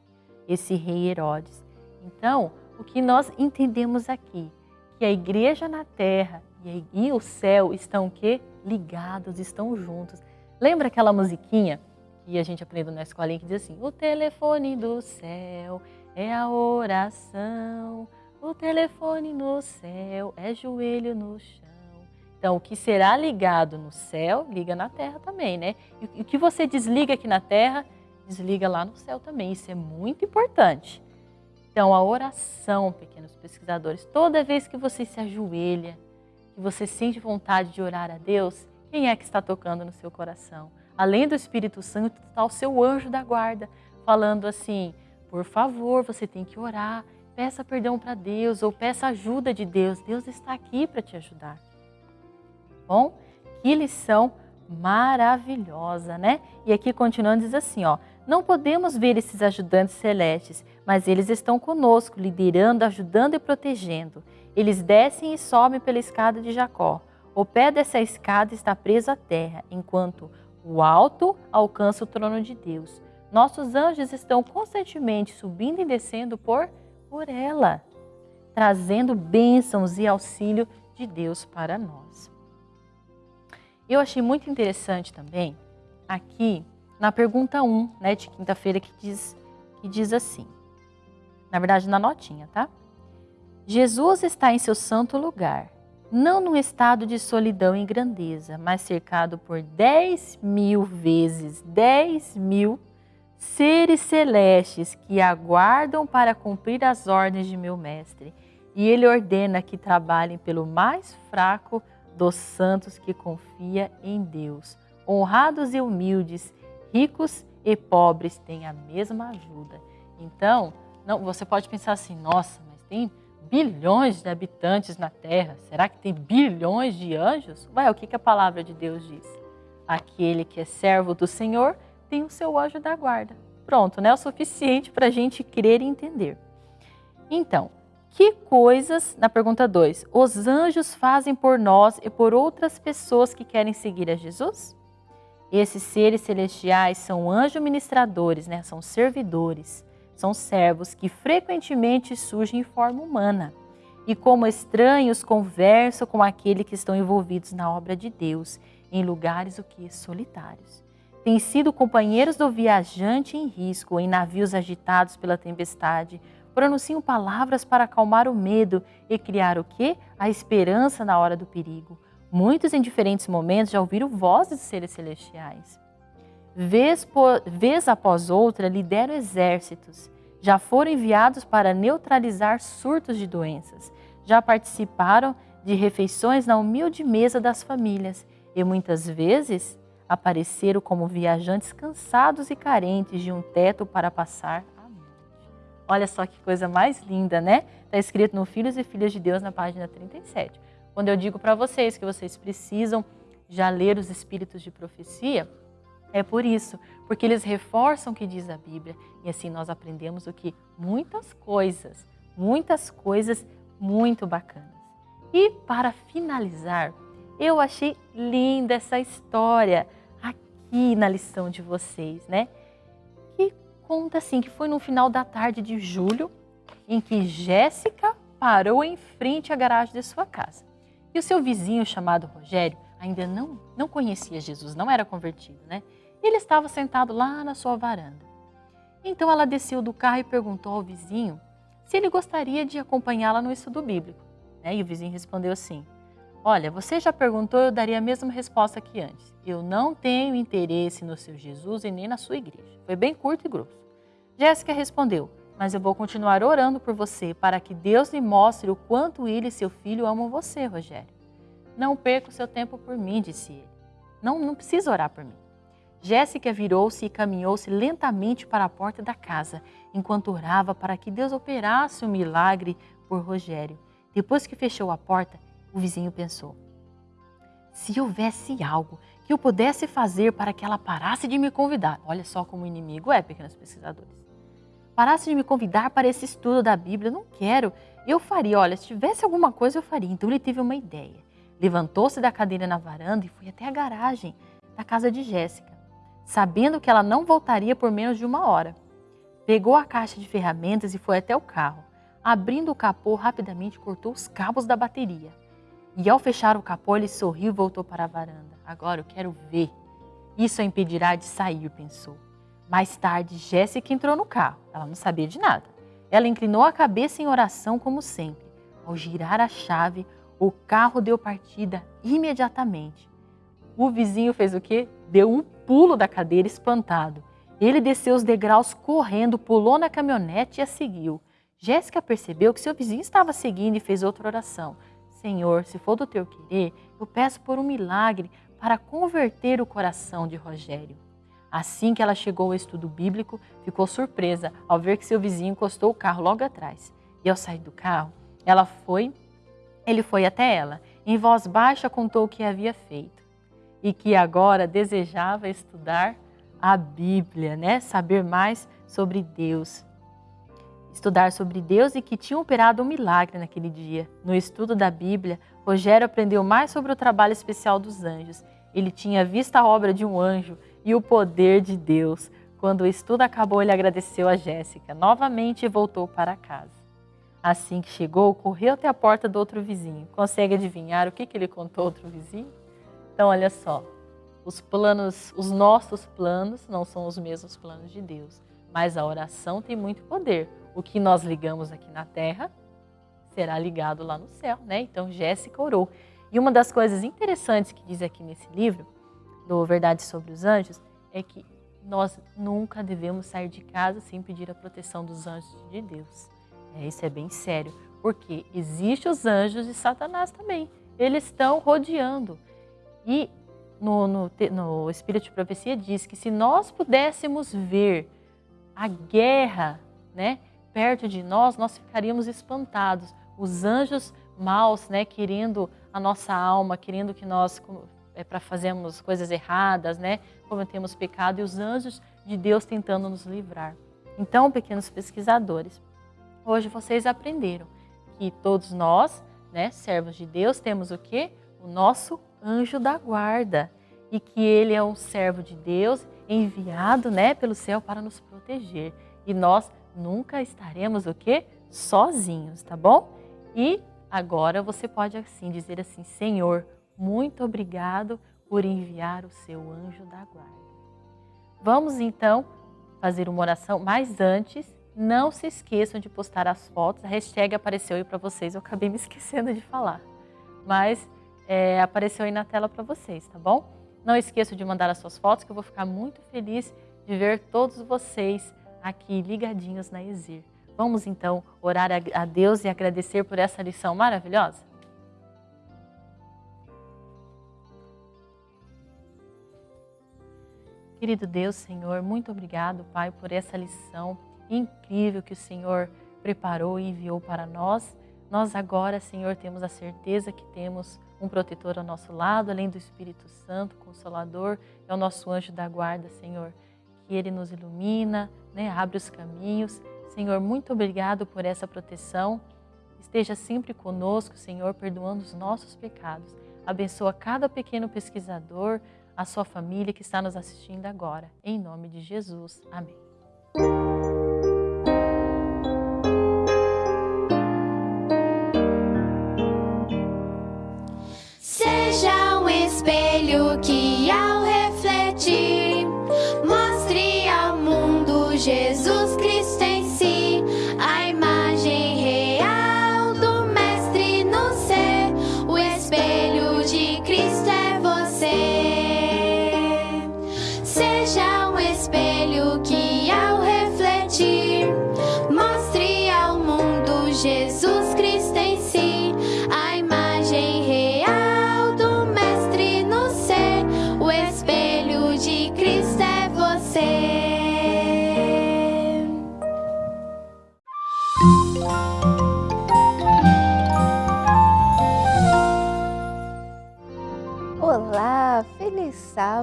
esse rei Herodes. Então, o que nós entendemos aqui? Que a igreja na terra e o céu estão o quê? Ligados, estão juntos. Lembra aquela musiquinha que a gente aprendeu na escolinha que diz assim, o telefone do céu é a oração. O telefone no céu é joelho no chão. Então, o que será ligado no céu, liga na terra também, né? E o que você desliga aqui na terra, desliga lá no céu também. Isso é muito importante. Então, a oração, pequenos pesquisadores, toda vez que você se ajoelha, que você sente vontade de orar a Deus, quem é que está tocando no seu coração? Além do Espírito Santo, está o seu anjo da guarda, falando assim: por favor, você tem que orar, peça perdão para Deus ou peça ajuda de Deus. Deus está aqui para te ajudar. Bom, que lição maravilhosa, né? E aqui continuando diz assim, ó: Não podemos ver esses ajudantes celestes, mas eles estão conosco, liderando, ajudando e protegendo. Eles descem e sobem pela escada de Jacó. O pé dessa escada está preso à terra, enquanto o alto alcança o trono de Deus. Nossos anjos estão constantemente subindo e descendo por, por ela, trazendo bênçãos e auxílio de Deus para nós. Eu achei muito interessante também aqui na pergunta 1, né, de quinta-feira, que diz, que diz assim. Na verdade, na notinha, tá? Jesus está em seu santo lugar, não num estado de solidão e grandeza, mas cercado por 10 mil vezes 10 mil seres celestes que aguardam para cumprir as ordens de meu Mestre. E ele ordena que trabalhem pelo mais fraco dos santos que confia em Deus. Honrados e humildes, ricos e pobres têm a mesma ajuda. Então, não, você pode pensar assim, nossa, mas tem bilhões de habitantes na Terra. Será que tem bilhões de anjos? Ué, o que, que a palavra de Deus diz? Aquele que é servo do Senhor tem o seu anjo da guarda. Pronto, né? O suficiente para a gente crer e entender. Então, que coisas, na pergunta 2, os anjos fazem por nós e por outras pessoas que querem seguir a Jesus? Esses seres celestiais são anjos ministradores, né? são servidores são servos que frequentemente surgem em forma humana e, como estranhos, conversam com aqueles que estão envolvidos na obra de Deus, em lugares o que solitários. Têm sido companheiros do viajante em risco, em navios agitados pela tempestade, pronunciam palavras para acalmar o medo e criar o que? A esperança na hora do perigo. Muitos em diferentes momentos já ouviram vozes de seres celestiais vez, por, vez após outra, lideram exércitos. Já foram enviados para neutralizar surtos de doenças. Já participaram de refeições na humilde mesa das famílias e muitas vezes apareceram como viajantes cansados e carentes de um teto para passar a noite. Olha só que coisa mais linda, né? Está escrito no Filhos e Filhas de Deus na página 37. Quando eu digo para vocês que vocês precisam já ler os Espíritos de Profecia, é por isso, porque eles reforçam o que diz a Bíblia e assim nós aprendemos o que muitas coisas, muitas coisas muito bacanas. E para finalizar, eu achei linda essa história aqui na lição de vocês, né? Que conta assim que foi no final da tarde de julho em que Jéssica parou em frente à garagem de sua casa. E o seu vizinho chamado Rogério ainda não, não conhecia Jesus, não era convertido, né? Ele estava sentado lá na sua varanda. Então ela desceu do carro e perguntou ao vizinho se ele gostaria de acompanhá-la no estudo bíblico. Né? E o vizinho respondeu assim: Olha, você já perguntou, eu daria a mesma resposta que antes. Eu não tenho interesse no seu Jesus e nem na sua igreja. Foi bem curto e grosso. Jéssica respondeu: Mas eu vou continuar orando por você para que Deus lhe mostre o quanto ele e seu filho amam você, Rogério. Não perca o seu tempo por mim, disse ele. Não, não precisa orar por mim. Jéssica virou-se e caminhou-se lentamente para a porta da casa, enquanto orava para que Deus operasse o um milagre por Rogério. Depois que fechou a porta, o vizinho pensou: se houvesse algo que eu pudesse fazer para que ela parasse de me convidar, olha só como o inimigo é, pequenos pesquisadores. Parasse de me convidar para esse estudo da Bíblia, não quero. Eu faria, olha, se tivesse alguma coisa eu faria. Então ele teve uma ideia. Levantou-se da cadeira na varanda e foi até a garagem da casa de Jéssica sabendo que ela não voltaria por menos de uma hora. Pegou a caixa de ferramentas e foi até o carro. Abrindo o capô, rapidamente cortou os cabos da bateria. E ao fechar o capô, ele sorriu e voltou para a varanda. Agora eu quero ver. Isso a impedirá de sair, pensou. Mais tarde, Jéssica entrou no carro. Ela não sabia de nada. Ela inclinou a cabeça em oração, como sempre. Ao girar a chave, O carro deu partida imediatamente. O vizinho fez o quê? Deu um pulo da cadeira espantado. Ele desceu os degraus correndo, pulou na caminhonete e a seguiu. Jéssica percebeu que seu vizinho estava seguindo e fez outra oração. Senhor, se for do teu querer, eu peço por um milagre para converter o coração de Rogério. Assim que ela chegou ao estudo bíblico, ficou surpresa ao ver que seu vizinho encostou o carro logo atrás. E ao sair do carro, ela foi, ele foi até ela. Em voz baixa contou o que havia feito e que agora desejava estudar a Bíblia, né? Saber mais sobre Deus. Estudar sobre Deus e que tinha operado um milagre naquele dia. No estudo da Bíblia, Rogério aprendeu mais sobre o trabalho especial dos anjos. Ele tinha visto a obra de um anjo e o poder de Deus. Quando o estudo acabou, ele agradeceu a Jéssica novamente voltou para casa. Assim que chegou, correu até a porta do outro vizinho. Consegue adivinhar o que, que ele contou ao outro vizinho? Então, olha só, os planos, os nossos planos não são os mesmos planos de Deus, mas a oração tem muito poder. O que nós ligamos aqui na terra será ligado lá no céu, né? Então, Jéssica orou. E uma das coisas interessantes que diz aqui nesse livro do Verdade sobre os Anjos é que nós nunca devemos sair de casa sem pedir a proteção dos anjos de Deus. É, isso é bem sério, porque existem os anjos de Satanás também. Eles estão rodeando. E no, no, no Espírito de Profecia diz que se nós pudéssemos ver a guerra né, perto de nós, nós ficaríamos espantados. Os anjos maus, né, querendo a nossa alma, querendo que nós é, para fazermos coisas erradas, né? cometemos pecado e os anjos de Deus tentando nos livrar. Então, pequenos pesquisadores, hoje vocês aprenderam que todos nós, né, servos de Deus, temos o quê? O nosso anjo da guarda e que ele é um servo de Deus enviado, né, pelo céu para nos proteger. E nós nunca estaremos o quê? Sozinhos, tá bom? E agora você pode assim dizer assim: Senhor, muito obrigado por enviar o seu anjo da guarda. Vamos então fazer uma oração, mas antes, não se esqueçam de postar as fotos. A hashtag apareceu aí para vocês, eu acabei me esquecendo de falar. Mas é, apareceu aí na tela para vocês, tá bom? Não esqueçam de mandar as suas fotos, que eu vou ficar muito feliz de ver todos vocês aqui ligadinhos na Exir. Vamos então orar a Deus e agradecer por essa lição maravilhosa? Querido Deus, Senhor, muito obrigado, Pai, por essa lição incrível que o Senhor preparou e enviou para nós. Nós agora, Senhor, temos a certeza que temos um protetor ao nosso lado, além do Espírito Santo, Consolador, é o nosso anjo da guarda, Senhor, que ele nos ilumina, né, abre os caminhos. Senhor, muito obrigado por essa proteção. Esteja sempre conosco, Senhor, perdoando os nossos pecados. Abençoa cada pequeno pesquisador, a sua família que está nos assistindo agora. Em nome de Jesus. Amém.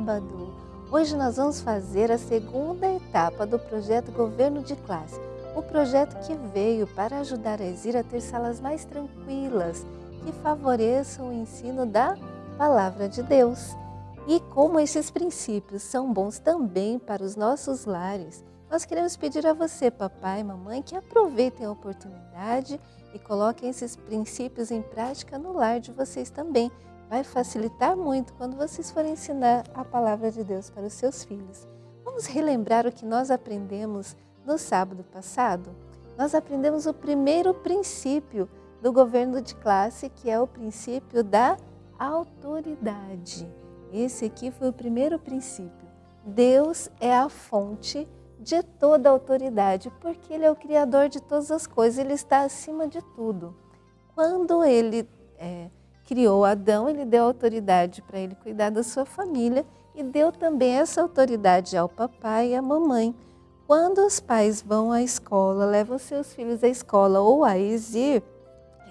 Sábado! Hoje nós vamos fazer a segunda etapa do projeto Governo de Classe. O projeto que veio para ajudar a Exir a ter salas mais tranquilas, que favoreçam o ensino da Palavra de Deus. E como esses princípios são bons também para os nossos lares, nós queremos pedir a você, papai e mamãe, que aproveitem a oportunidade e coloquem esses princípios em prática no lar de vocês também. Vai facilitar muito quando vocês forem ensinar a palavra de Deus para os seus filhos. Vamos relembrar o que nós aprendemos no sábado passado? Nós aprendemos o primeiro princípio do governo de classe, que é o princípio da autoridade. Esse aqui foi o primeiro princípio. Deus é a fonte de toda autoridade, porque Ele é o Criador de todas as coisas, Ele está acima de tudo. Quando Ele é, criou Adão, Ele deu autoridade para ele cuidar da sua família e deu também essa autoridade ao papai e à mamãe. Quando os pais vão à escola, levam seus filhos à escola ou a exir,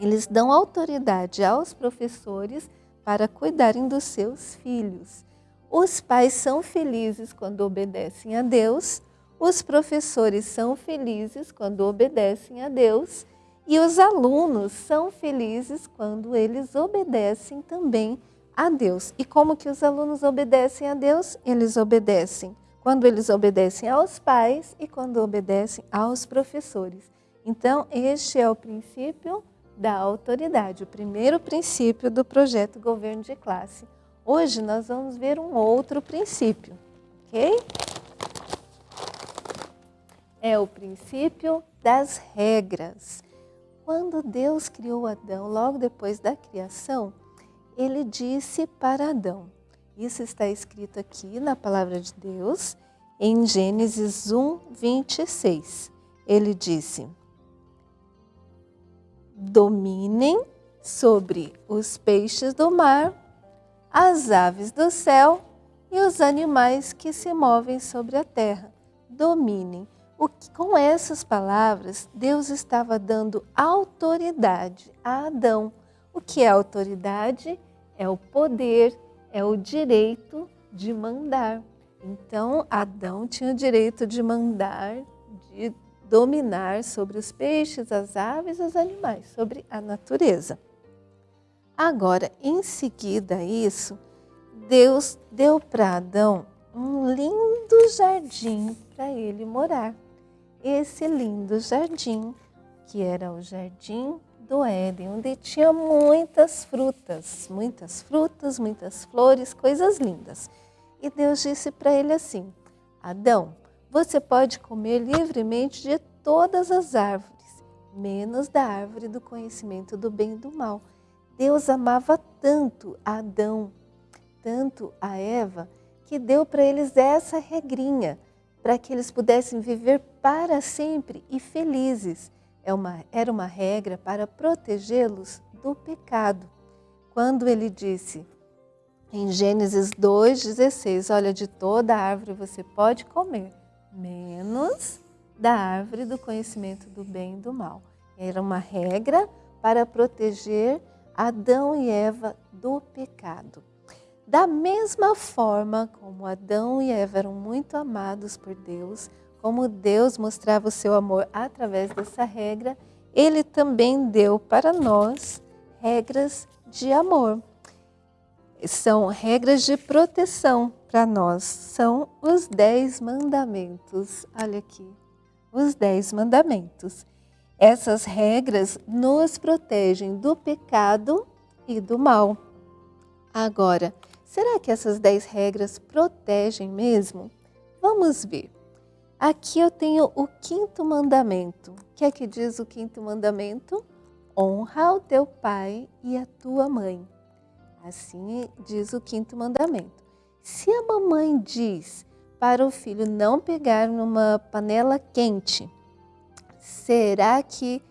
eles dão autoridade aos professores para cuidarem dos seus filhos. Os pais são felizes quando obedecem a Deus, os professores são felizes quando obedecem a Deus e os alunos são felizes quando eles obedecem também a Deus. E como que os alunos obedecem a Deus? Eles obedecem quando eles obedecem aos pais e quando obedecem aos professores. Então, este é o princípio da autoridade, o primeiro princípio do projeto Governo de Classe. Hoje nós vamos ver um outro princípio, ok? É o princípio das regras. Quando Deus criou Adão, logo depois da criação, ele disse para Adão, isso está escrito aqui na palavra de Deus, em Gênesis 1, 26. Ele disse: dominem sobre os peixes do mar, as aves do céu e os animais que se movem sobre a terra. Dominem. Que, com essas palavras, Deus estava dando autoridade a Adão. O que é autoridade? É o poder, é o direito de mandar. Então, Adão tinha o direito de mandar, de dominar sobre os peixes, as aves, os animais, sobre a natureza. Agora, em seguida a isso, Deus deu para Adão um lindo jardim para ele morar. Esse lindo jardim, que era o jardim do Éden, onde tinha muitas frutas, muitas frutas, muitas flores, coisas lindas. E Deus disse para ele assim: Adão, você pode comer livremente de todas as árvores, menos da árvore do conhecimento do bem e do mal. Deus amava tanto Adão, tanto a Eva, que deu para eles essa regrinha, para que eles pudessem viver para sempre e felizes. É uma, era uma regra para protegê-los do pecado. Quando ele disse em Gênesis 2,16, olha, de toda árvore você pode comer, menos da árvore do conhecimento do bem e do mal. Era uma regra para proteger Adão e Eva do pecado. Da mesma forma como Adão e Eva eram muito amados por Deus, como Deus mostrava o seu amor através dessa regra, ele também deu para nós regras de amor. São regras de proteção para nós são os dez mandamentos. Olha aqui, os dez mandamentos. Essas regras nos protegem do pecado e do mal. Agora, será que essas dez regras protegem mesmo? Vamos ver. Aqui eu tenho o quinto mandamento. O que é que diz o quinto mandamento? Honra o teu pai e a tua mãe. Assim diz o quinto mandamento. Se a mamãe diz para o filho não pegar numa panela quente, será que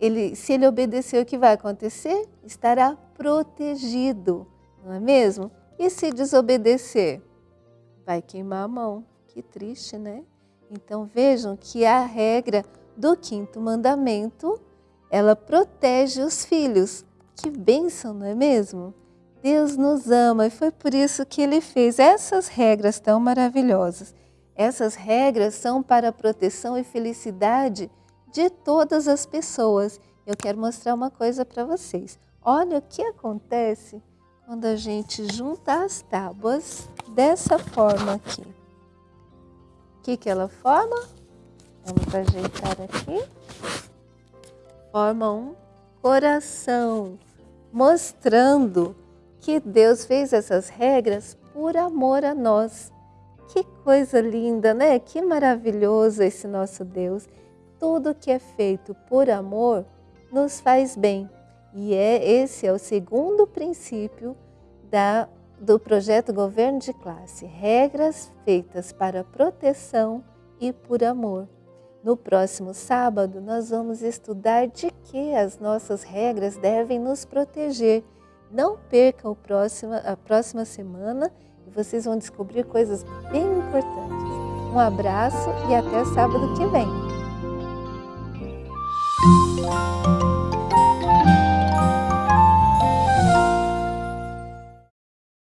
ele, se ele obedecer, o que vai acontecer? Estará protegido, não é mesmo? E se desobedecer? Vai queimar a mão. Que triste, né? Então vejam que a regra do quinto mandamento, ela protege os filhos. Que bênção, não é mesmo? Deus nos ama e foi por isso que Ele fez essas regras tão maravilhosas. Essas regras são para a proteção e felicidade de todas as pessoas. Eu quero mostrar uma coisa para vocês. Olha o que acontece quando a gente junta as tábuas dessa forma aqui. O que, que ela forma? Vamos ajeitar aqui. Forma um coração, mostrando que Deus fez essas regras por amor a nós. Que coisa linda, né? Que maravilhoso esse nosso Deus. Tudo que é feito por amor nos faz bem. E é, esse é o segundo princípio da, do projeto Governo de Classe, regras feitas para proteção e por amor. No próximo sábado, nós vamos estudar de que as nossas regras devem nos proteger. Não percam próximo, a próxima semana e vocês vão descobrir coisas bem importantes. Um abraço e até sábado que vem.